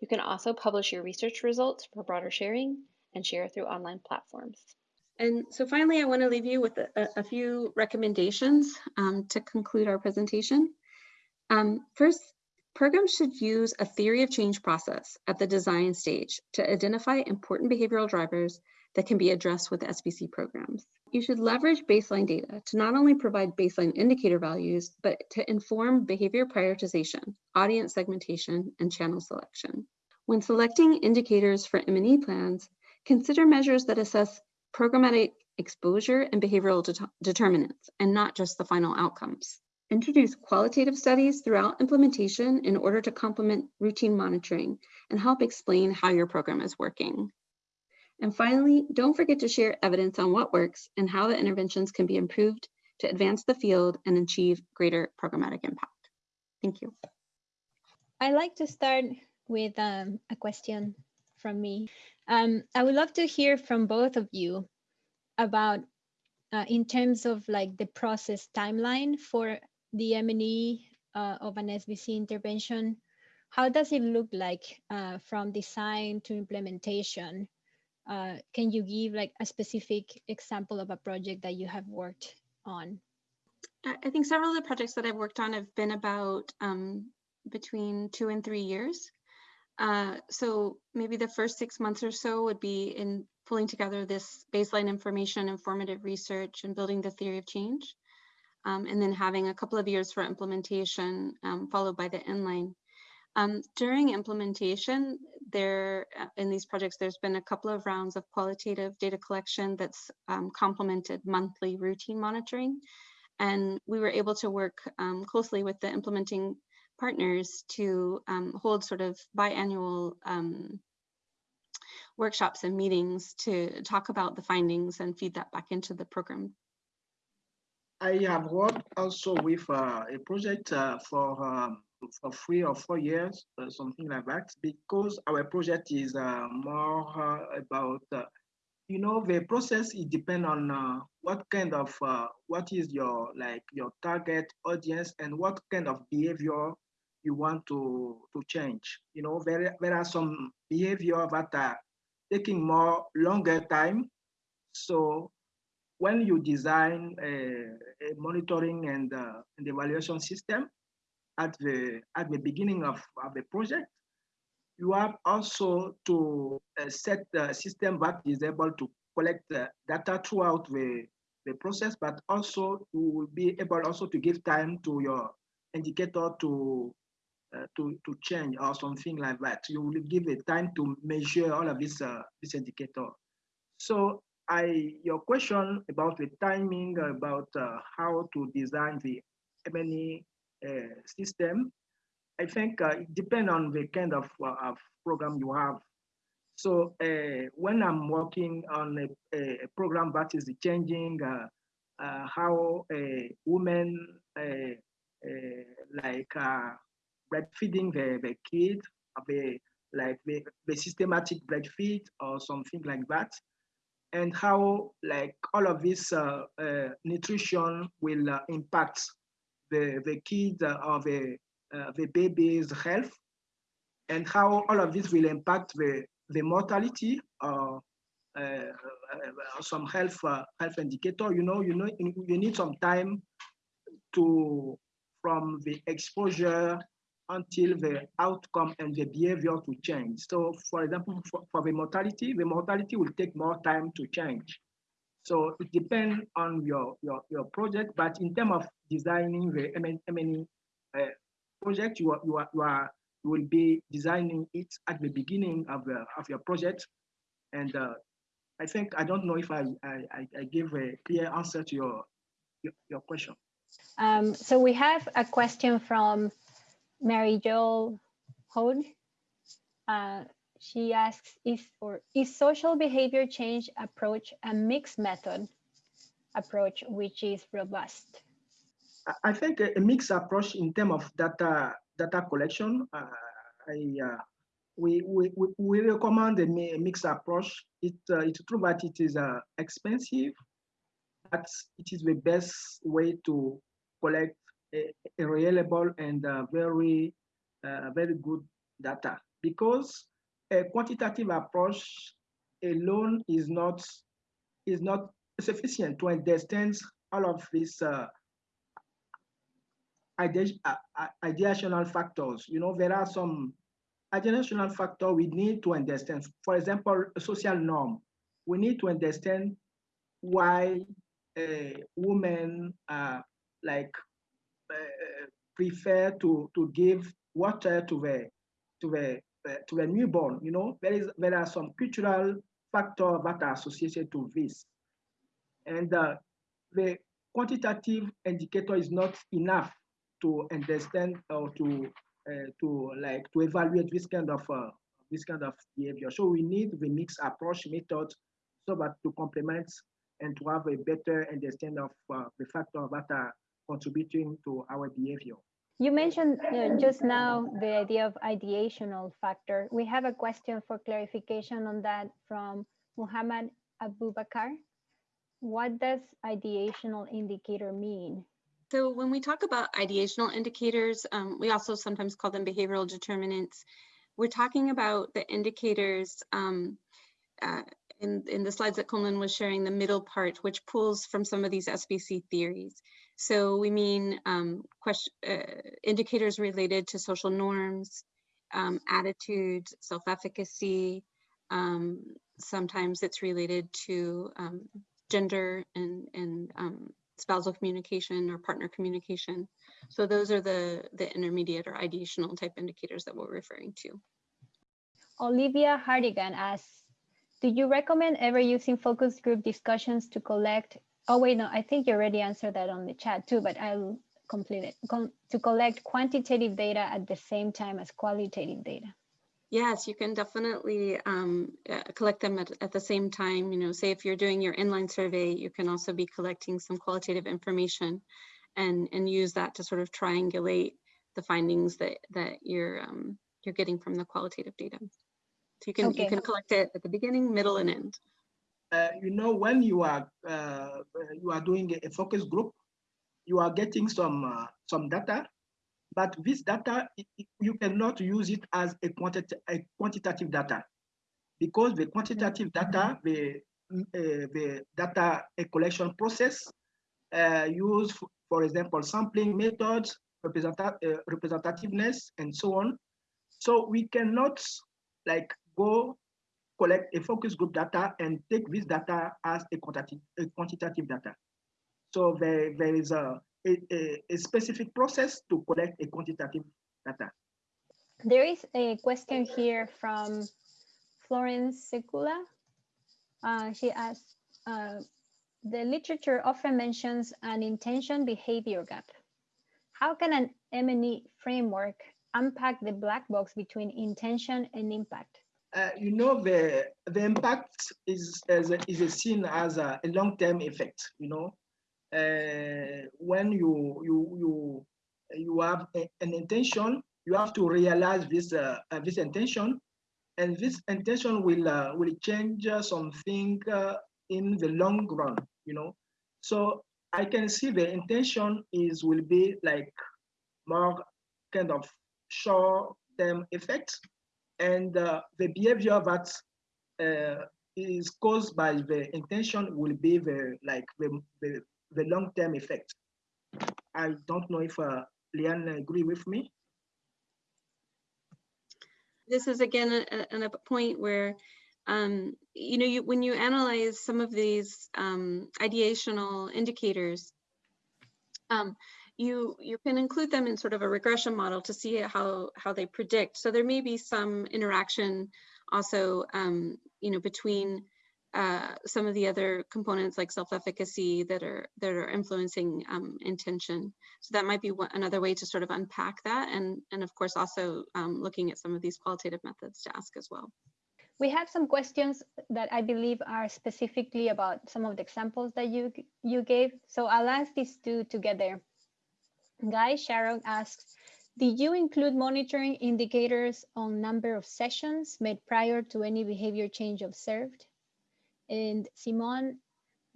You can also publish your research results for broader sharing and share through online platforms. And so finally, I want to leave you with a, a few recommendations um, to conclude our presentation. Um, first, programs should use a theory of change process at the design stage to identify important behavioral drivers that can be addressed with SBC programs. You should leverage baseline data to not only provide baseline indicator values, but to inform behavior prioritization, audience segmentation, and channel selection. When selecting indicators for M&E plans, consider measures that assess programmatic exposure and behavioral det determinants, and not just the final outcomes. Introduce qualitative studies throughout implementation in order to complement routine monitoring and help explain how your program is working. And finally, don't forget to share evidence on what works and how the interventions can be improved to advance the field and achieve greater programmatic impact. Thank you. I'd like to start with um, a question from me. Um, I would love to hear from both of you about, uh, in terms of like the process timeline for the M&E uh, of an SBC intervention, how does it look like uh, from design to implementation? Uh, can you give like a specific example of a project that you have worked on? I think several of the projects that I've worked on have been about um, between two and three years. Uh, so maybe the first six months or so would be in pulling together this baseline information, informative research, and building the theory of change. Um, and then having a couple of years for implementation, um, followed by the endline um, during implementation, there uh, in these projects, there's been a couple of rounds of qualitative data collection that's um, complemented monthly routine monitoring. And we were able to work um, closely with the implementing partners to um, hold sort of biannual um, workshops and meetings to talk about the findings and feed that back into the program. I have worked also with uh, a project uh, for um, for three or four years, uh, something like that, because our project is uh, more uh, about, uh, you know, the process it depends on uh, what kind of, uh, what is your, like your target audience and what kind of behavior you want to, to change. You know, there, there are some behavior that are taking more longer time. So when you design a, a monitoring and, and evaluation system, at the at the beginning of, of the project, you have also to uh, set the system that is able to collect data throughout the, the process, but also you will be able also to give time to your indicator to uh, to to change or something like that. You will give a time to measure all of this uh, this indicator. So I your question about the timing about uh, how to design the uh, system, I think uh, it depends on the kind of, uh, of program you have. So uh, when I'm working on a, a, program that is changing uh, uh, how women like breastfeeding the, the kid, the, like the, the systematic breastfeed or something like that, and how like all of this nutrition will impact the, the kids or the, the baby's health and how all of this will impact the the mortality or uh, uh, some health uh, health indicator. You know, you know, you need some time to from the exposure until the outcome and the behavior to change. So, for example, for, for the mortality, the mortality will take more time to change. So it depends on your, your, your project, but in terms of designing the M&E uh, project, you are, you are, you are you will be designing it at the beginning of, the, of your project. And uh, I think, I don't know if I, I, I give a clear answer to your, your, your question. Um, so we have a question from Mary Jo Hode. Uh, she asks, is, or, is social behavior change approach a mixed method approach which is robust? I think a mixed approach in terms of data data collection, uh, I, uh, we, we, we recommend a mixed approach. It, uh, it's true that it is expensive, but it is the best way to collect a, a reliable and very, very good data because a quantitative approach alone is not is not sufficient to understand all of these uh, ideational factors. You know, there are some ideational factors we need to understand. For example, a social norm. We need to understand why uh, women uh, like uh, prefer to to give water to the to the uh, to the newborn. You know, there is there are some cultural factors that are associated to this, and uh, the quantitative indicator is not enough to understand or to uh, to like to evaluate this kind of uh, this kind of behavior. So we need the mixed approach method so that to complement and to have a better understanding of uh, the factors that are contributing to our behavior. You mentioned uh, just now the idea of ideational factor. We have a question for clarification on that from Muhammad Abubakar. What does ideational indicator mean? So when we talk about ideational indicators, um, we also sometimes call them behavioral determinants. We're talking about the indicators um, uh, in, in the slides that Komlan was sharing, the middle part, which pulls from some of these SBC theories. So we mean um, question, uh, indicators related to social norms, um, attitudes, self-efficacy. Um, sometimes it's related to um, gender and, and spousal communication or partner communication. So those are the, the intermediate or ideational type indicators that we're referring to. Olivia Hardigan asks, do you recommend ever using focus group discussions to collect, oh wait, no, I think you already answered that on the chat too, but I'll complete it, to collect quantitative data at the same time as qualitative data? Yes, you can definitely um, uh, collect them at, at the same time. You know, say if you're doing your endline survey, you can also be collecting some qualitative information and, and use that to sort of triangulate the findings that, that you're, um, you're getting from the qualitative data. So you can, okay. you can collect it at the beginning, middle, and end. Uh, you know, when you are uh, you are doing a focus group, you are getting some uh, some data but this data, you cannot use it as a, quanti a quantitative data because the quantitative data, the, uh, the data collection process uh, use, for example, sampling methods, representa uh, representativeness, and so on. So we cannot like go collect a focus group data and take this data as a quantitative, a quantitative data. So there, there is a, a, a specific process to collect a quantitative data. There is a question here from Florence Secula. Uh, she asks, uh, the literature often mentions an intention behavior gap. How can an M&E framework unpack the black box between intention and impact? Uh, you know, the, the impact is, is, is seen as a, a long-term effect, you know. Uh, when you, you, you, you have a, an intention, you have to realize this, uh, uh this intention, and this intention will, uh, will change something uh, in the long run, you know. So I can see the intention is will be like more kind of short-term effects, and uh, the behavior that uh, is caused by the intention will be the like the, the, the long-term effect. I don't know if uh, Leanne agree with me. This is again a, a, a point where um, you know, you, when you analyze some of these um, ideational indicators, um, you you can include them in sort of a regression model to see how how they predict. So there may be some interaction also, um, you know, between uh, some of the other components like self-efficacy that are that are influencing um, intention. So that might be one, another way to sort of unpack that, and and of course also um, looking at some of these qualitative methods to ask as well. We have some questions that I believe are specifically about some of the examples that you you gave. So I'll ask these two together. Guy Sharon asks, did you include monitoring indicators on number of sessions made prior to any behavior change observed? And Simon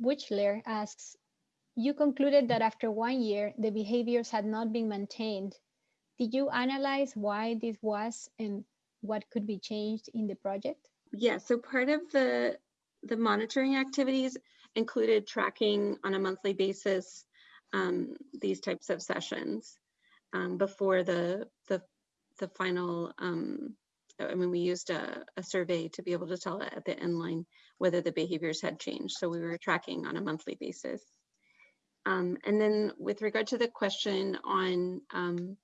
Wichler asks, you concluded that after one year, the behaviors had not been maintained. Did you analyze why this was and what could be changed in the project? Yeah, so part of the the monitoring activities included tracking on a monthly basis um, these types of sessions um, before the the the final. Um, I mean, we used a, a survey to be able to tell at the end line whether the behaviors had changed. So we were tracking on a monthly basis. Um, and then with regard to the question on um,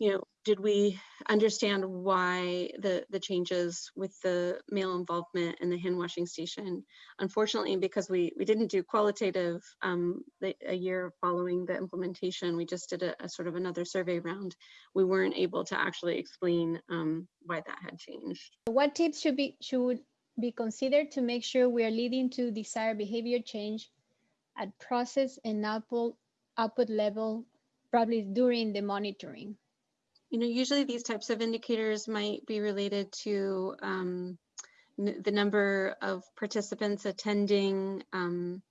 you know, did we understand why the, the changes with the male involvement in the hand washing station? Unfortunately, because we, we didn't do qualitative um, the, a year following the implementation, we just did a, a, sort of another survey round. We weren't able to actually explain um, why that had changed. What tips should be, should be considered to make sure we are leading to desired behavior change at process and output, output level, probably during the monitoring? You know, usually these types of indicators might be related to um, the number of participants attending um,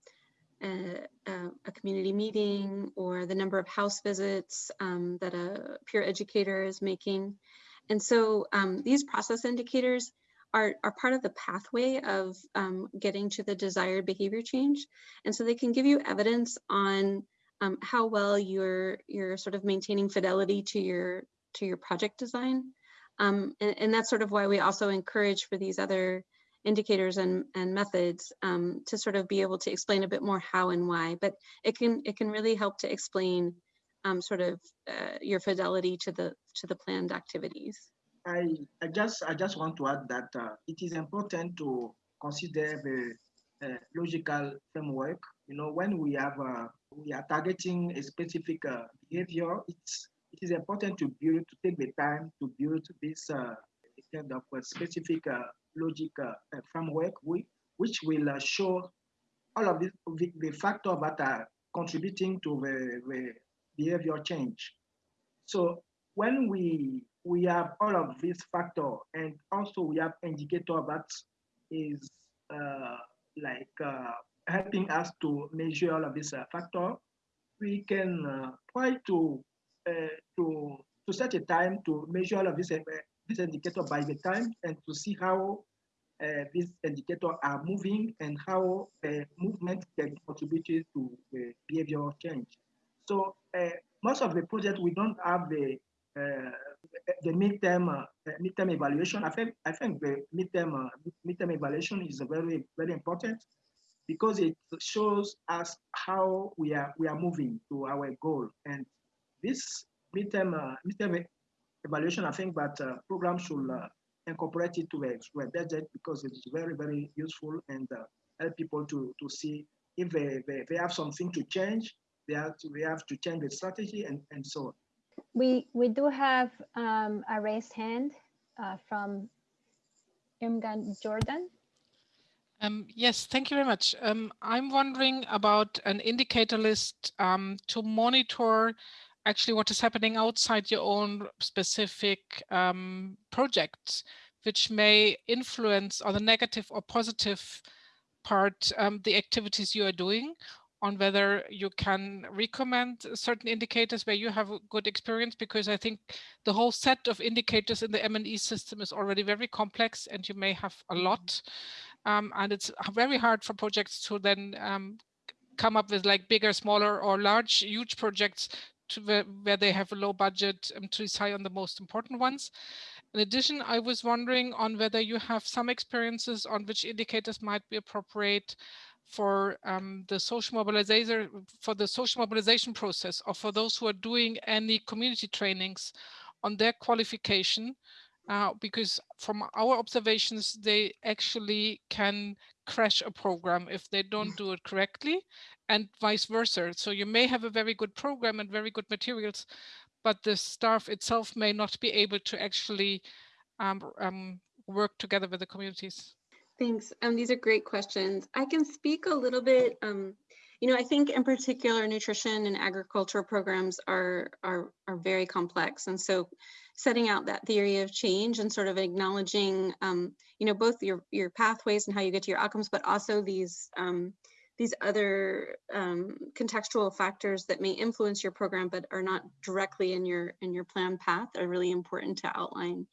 a, a, community meeting or the number of house visits um, that a peer educator is making. And so um, these process indicators are, are part of the pathway of um, getting to the desired behavior change. And so they can give you evidence on um, how well you're you're sort of maintaining fidelity to your to your project design. Um, and, and, that's sort of why we also encourage for these other indicators and, and methods um, to sort of be able to explain a bit more how and why, but it can it can really help to explain um, sort of uh, your fidelity to the to the planned activities. I, I just I just want to add that uh, it is important to consider the uh, logical framework. You know, when we have uh, we are targeting a specific uh, behavior, it's it is important to build, to take the time to build this uh, kind of specific uh, logic uh, framework, which will uh, show all of the, the factors that are contributing to the, the behavior change. So when we we have all of these factors and also we have indicator that is uh, like uh, helping us to measure all of these uh, factor, we can uh, try to uh, to to set a time to measure all of this, uh, this indicator by the time and to see how uh, these indicators are moving and how uh, movement can contribute to the behavioral change. So uh, most of the projects we don't have the uh, the midterm uh, midterm evaluation. I think I think the midterm midterm evaluation is very very important because it shows us how we are we are moving to our goal. And this midterm, uh, midterm evaluation, I think that uh, program should uh, incorporate it to a, to a budget because it's very, very useful and uh, help people to, to see if they, they, they have something to change, they have to, they have to change the strategy and, and so on. We, we do have um, a raised hand uh, from Irmgard Jordan. Um, yes, thank you very much. Um, I'm wondering about an indicator list um, to monitor actually what is happening outside your own specific um, projects, which may influence on the negative or positive part um, the activities you are doing on whether you can recommend certain indicators where you have a good experience because I think the whole set of indicators in the M&E system is already very complex and you may have a lot um, and it's very hard for projects to then um, come up with like bigger, smaller or large, huge projects to where, where they have a low budget um, to decide on the most important ones. In addition, I was wondering on whether you have some experiences on which indicators might be appropriate for um, the social mobilization for the social mobilization process or for those who are doing any community trainings on their qualification uh, because from our observations they actually can crash a program if they don't do it correctly and vice versa so you may have a very good program and very good materials but the staff itself may not be able to actually um, um, work together with the communities Thanks. Um, these are great questions. I can speak a little bit. Um, you know, I think in particular, nutrition and agricultural programs are, are, are very complex. And so setting out that theory of change and sort of acknowledging, um, you know, both your, your pathways and how you get to your outcomes, but also these, um, these other um, contextual factors that may influence your program, but are not directly in your, in your plan path are really important to outline.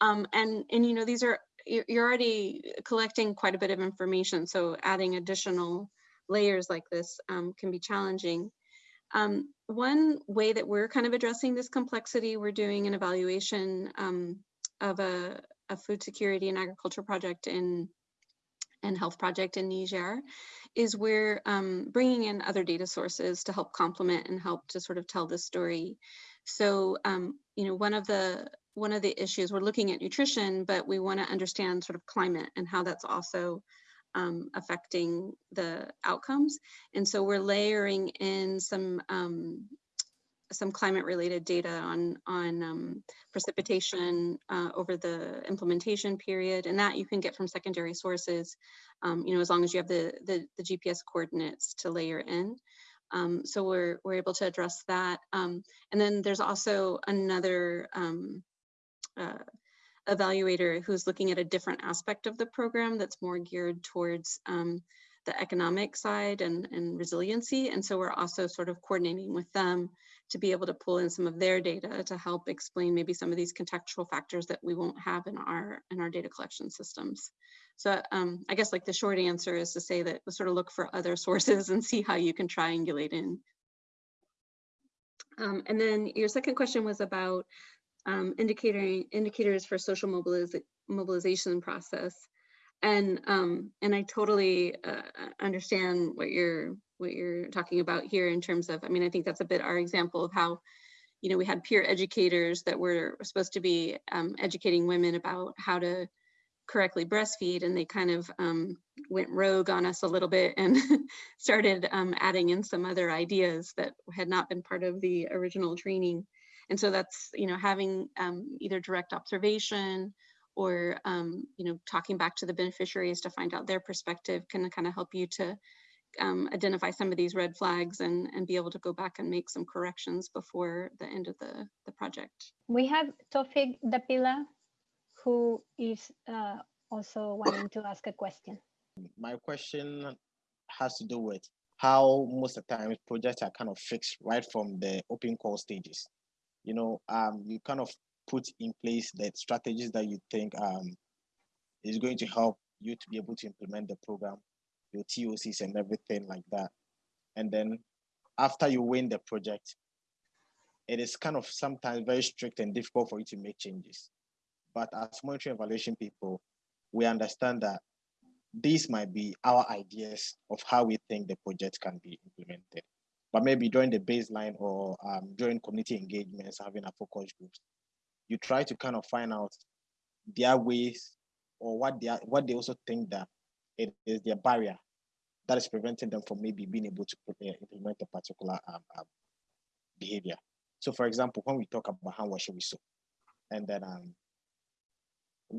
Um, and, and, you know, these are you're already collecting quite a bit of information. So adding additional layers like this um, can be challenging. Um, one way that we're kind of addressing this complexity, we're doing an evaluation um, of a, a, food security and agriculture project in and health project in Niger, is we're um, bringing in other data sources to help complement and help to sort of tell the story. So, um, you know, one of the one of the issues we're looking at nutrition, but we want to understand sort of climate and how that's also um, affecting the outcomes. And so we're layering in some um, some climate related data on on um, precipitation uh, over the implementation period and that you can get from secondary sources um, you know as long as you have the, the, the GPS coordinates to layer in. Um, so we're we're able to address that. Um, and then there's also another um, uh, evaluator who's looking at a different aspect of the program that's more geared towards um, the economic side and, and resiliency. And so we're also sort of coordinating with them to be able to pull in some of their data to help explain maybe some of these contextual factors that we won't have in our in our data collection systems. So um, I guess like the short answer is to say that sort of look for other sources and see how you can triangulate in. Um, and then your second question was about um, indicator, indicators for social mobiliz mobilization process. And um, and I totally uh, understand what you're what you're talking about here in terms of, I mean, I think that's a bit our example of how, you know, we had peer educators that were supposed to be um, educating women about how to correctly breastfeed and they kind of um, went rogue on us a little bit and started um, adding in some other ideas that had not been part of the original training. And so that's, you know, having um, either direct observation or, um, you know, talking back to the beneficiaries to find out their perspective can kind of help you to um, identify some of these red flags and, and be able to go back and make some corrections before the end of the, the project. We have Tofik Dapila, who is uh, also wanting to ask a question. My question has to do with how most of the time projects are kind of fixed right from the open call stages you know, um, you kind of put in place the strategies that you think um, is going to help you to be able to implement the program, your TOCs and everything like that. And then after you win the project, it is kind of sometimes very strict and difficult for you to make changes. But as monitoring evaluation people, we understand that these might be our ideas of how we think the project can be implemented. But maybe during the baseline or um, during community engagements, having a focus groups, you try to kind of find out their ways or what they are, what they also think that it is their barrier that is preventing them from maybe being able to implement a particular um, um, behavior. So, for example, when we talk about how should we sow, and then um,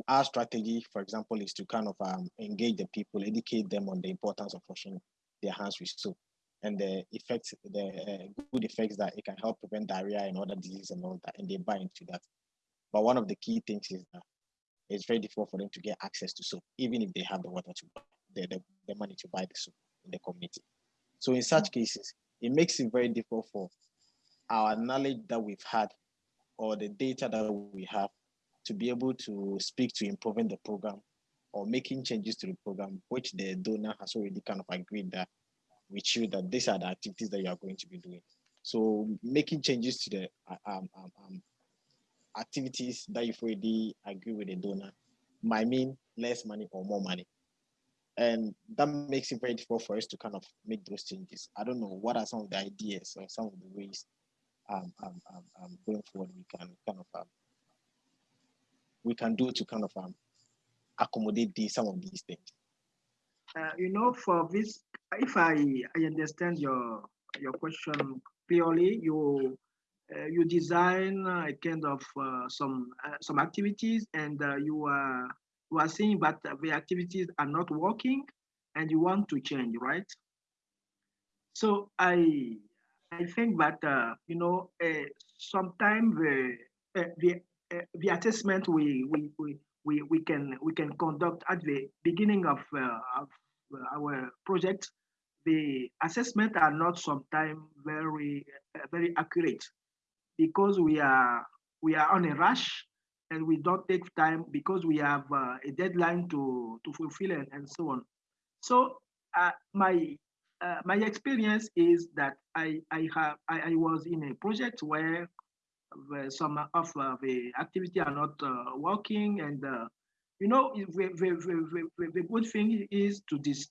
our strategy, for example, is to kind of um, engage the people, educate them on the importance of washing their hands with soap and the effects, the uh, good effects that it can help prevent diarrhea and other diseases and all that, and they buy into that. But one of the key things is that it's very difficult for them to get access to soap, even if they have the water to buy, the, the, the money to buy the soap in the community. So in such cases, it makes it very difficult for our knowledge that we've had or the data that we have to be able to speak to improving the program or making changes to the program, which the donor has already kind of agreed that with you that these are the activities that you are going to be doing. So making changes to the um, um, um, activities that you've already agreed with the donor might mean less money or more money. And that makes it very difficult for us to kind of make those changes. I don't know what are some of the ideas or some of the ways um, um, um, um going forward we can kind of um, we can do to kind of um, accommodate these, some of these things? Uh, you know, for this, if I, I understand your your question clearly, you you design a kind of uh, some uh, some activities, and uh, you are you are seeing that the activities are not working, and you want to change, right? So I I think that uh, you know sometimes the the uh, the assessment we, we, we, we, we, can, we can conduct at the beginning of, uh, of our project, the assessment are not sometimes very, uh, very accurate because we are, we are on a rush and we don't take time because we have uh, a deadline to, to fulfill and, and so on. So uh, my uh, my experience is that I I have I, I was in a project where the, some of uh, the activity are not uh, working and uh, you know the, the, the, the, good thing is to, dis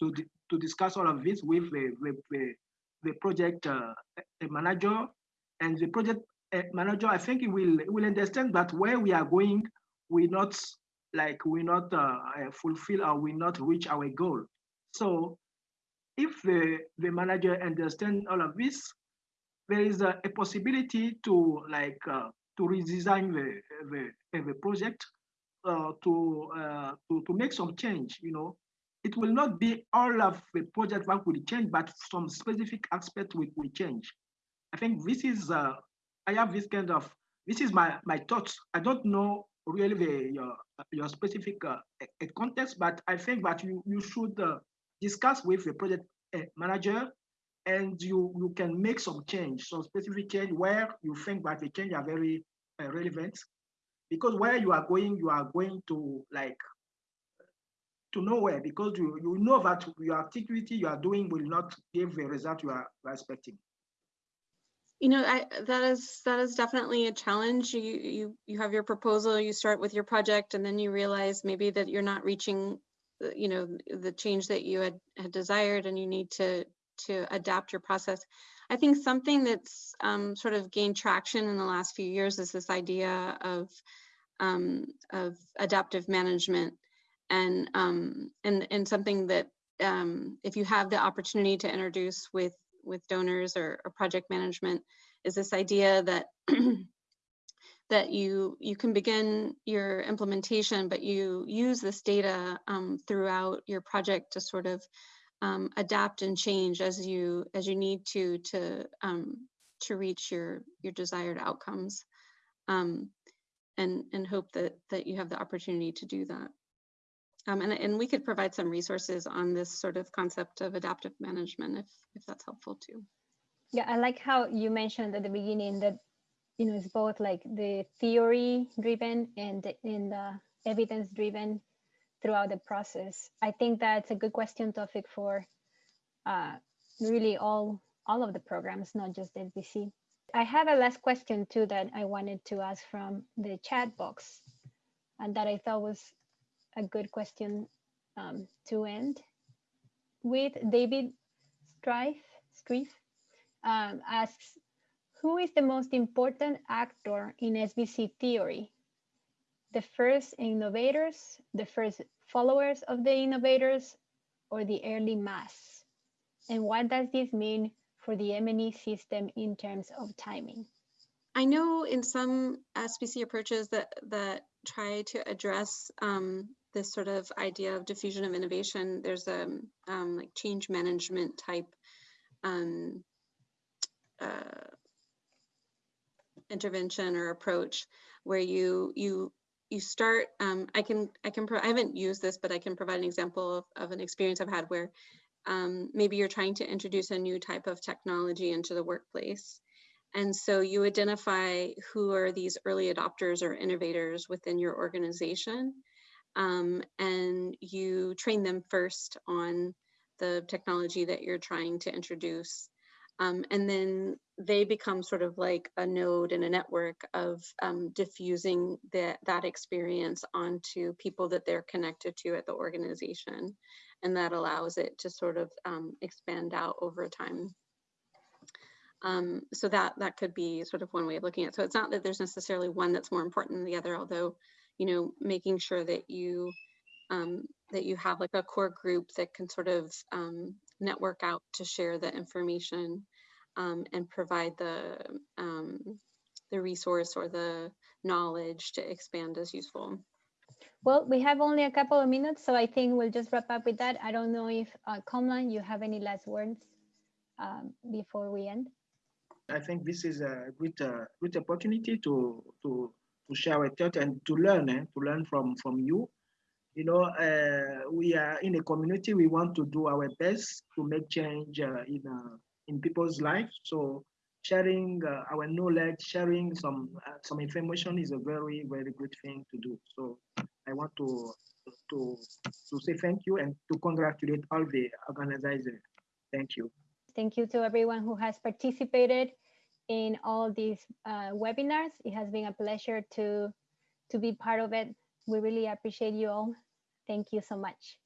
to, to discuss all of this with the, the, the project manager and the project manager i think he will will understand that where we are going we not like we not uh, fulfill or we not reach our goal so if the the manager understand all of this there is a, a possibility to like uh, to redesign the the, the project uh, to, uh, to to make some change. You know, it will not be all of the project that will change, but some specific aspect will, will change. I think this is uh, I have this kind of this is my my thoughts. I don't know really the your your specific uh, context, but I think that you you should uh, discuss with the project uh, manager and you, you can make some change, some specific change where you think that the change are very uh, relevant. Because where you are going, you are going to like to nowhere because you, you know that your activity you are doing will not give the result you are expecting. You know, I, that is that is definitely a challenge. You you you have your proposal, you start with your project, and then you realize maybe that you're not reaching, you know, the change that you had had desired, and you need to to adapt your process. I think something that's um, sort of gained traction in the last few years is this idea of um, of adaptive management, and um, and and something that um, if you have the opportunity to introduce with with donors or, or project management, is this idea that that you you can begin your implementation, but you use this data um, throughout your project to sort of um, adapt and change as you as you need to to um, to reach your your desired outcomes. Um, and and hope that that you have the opportunity to do that um, and, and we could provide some resources on this sort of concept of adaptive management if if that's helpful too yeah i like how you mentioned at the beginning that you know it's both like the theory driven and in the evidence driven throughout the process? I think that's a good question topic for uh, really all all of the programs, not just SBC. I have a last question too that I wanted to ask from the chat box and that I thought was a good question um, to end with David Strife, Strife um, asks, who is the most important actor in SBC theory? The first innovators, the first followers of the innovators, or the early mass? And what does this mean for the M&E system in terms of timing? I know in some SBC approaches that that try to address um, this sort of idea of diffusion of innovation, there's a um, like change management type um, uh, intervention or approach where you you you start um, i can i can i haven't used this but i can provide an example of, of an experience i've had where um, maybe you're trying to introduce a new type of technology into the workplace. And so you identify who are these early adopters or innovators within your organization um, and you train them first on the technology that you're trying to introduce um, and then they become sort of like a node in a network of um, diffusing that, that experience onto people that they're connected to at the organization. And that allows it to sort of um, expand out over time. Um, so that that could be sort of one way of looking at it. So it's not that there's necessarily one that's more important than the other, although, you know, making sure that you um, that you have like a core group that can sort of um, network out to share the information um, and provide the um, the resource or the knowledge to expand as useful. Well, we have only a couple of minutes, so I think we'll just wrap up with that. I don't know if uh, Komlan, you have any last words um, before we end. I think this is a great, uh, great opportunity to to to share with you and to learn, eh, to learn from from you you know, uh, we are in a community. We want to do our best to make change uh, in uh, in people's lives. So sharing uh, our knowledge, sharing some uh, some information is a very very good thing to do. So I want to to to say thank you and to congratulate all the organizers. Thank you. Thank you to everyone who has participated in all these uh, webinars. It has been a pleasure to to be part of it. We really appreciate you all. Thank you so much.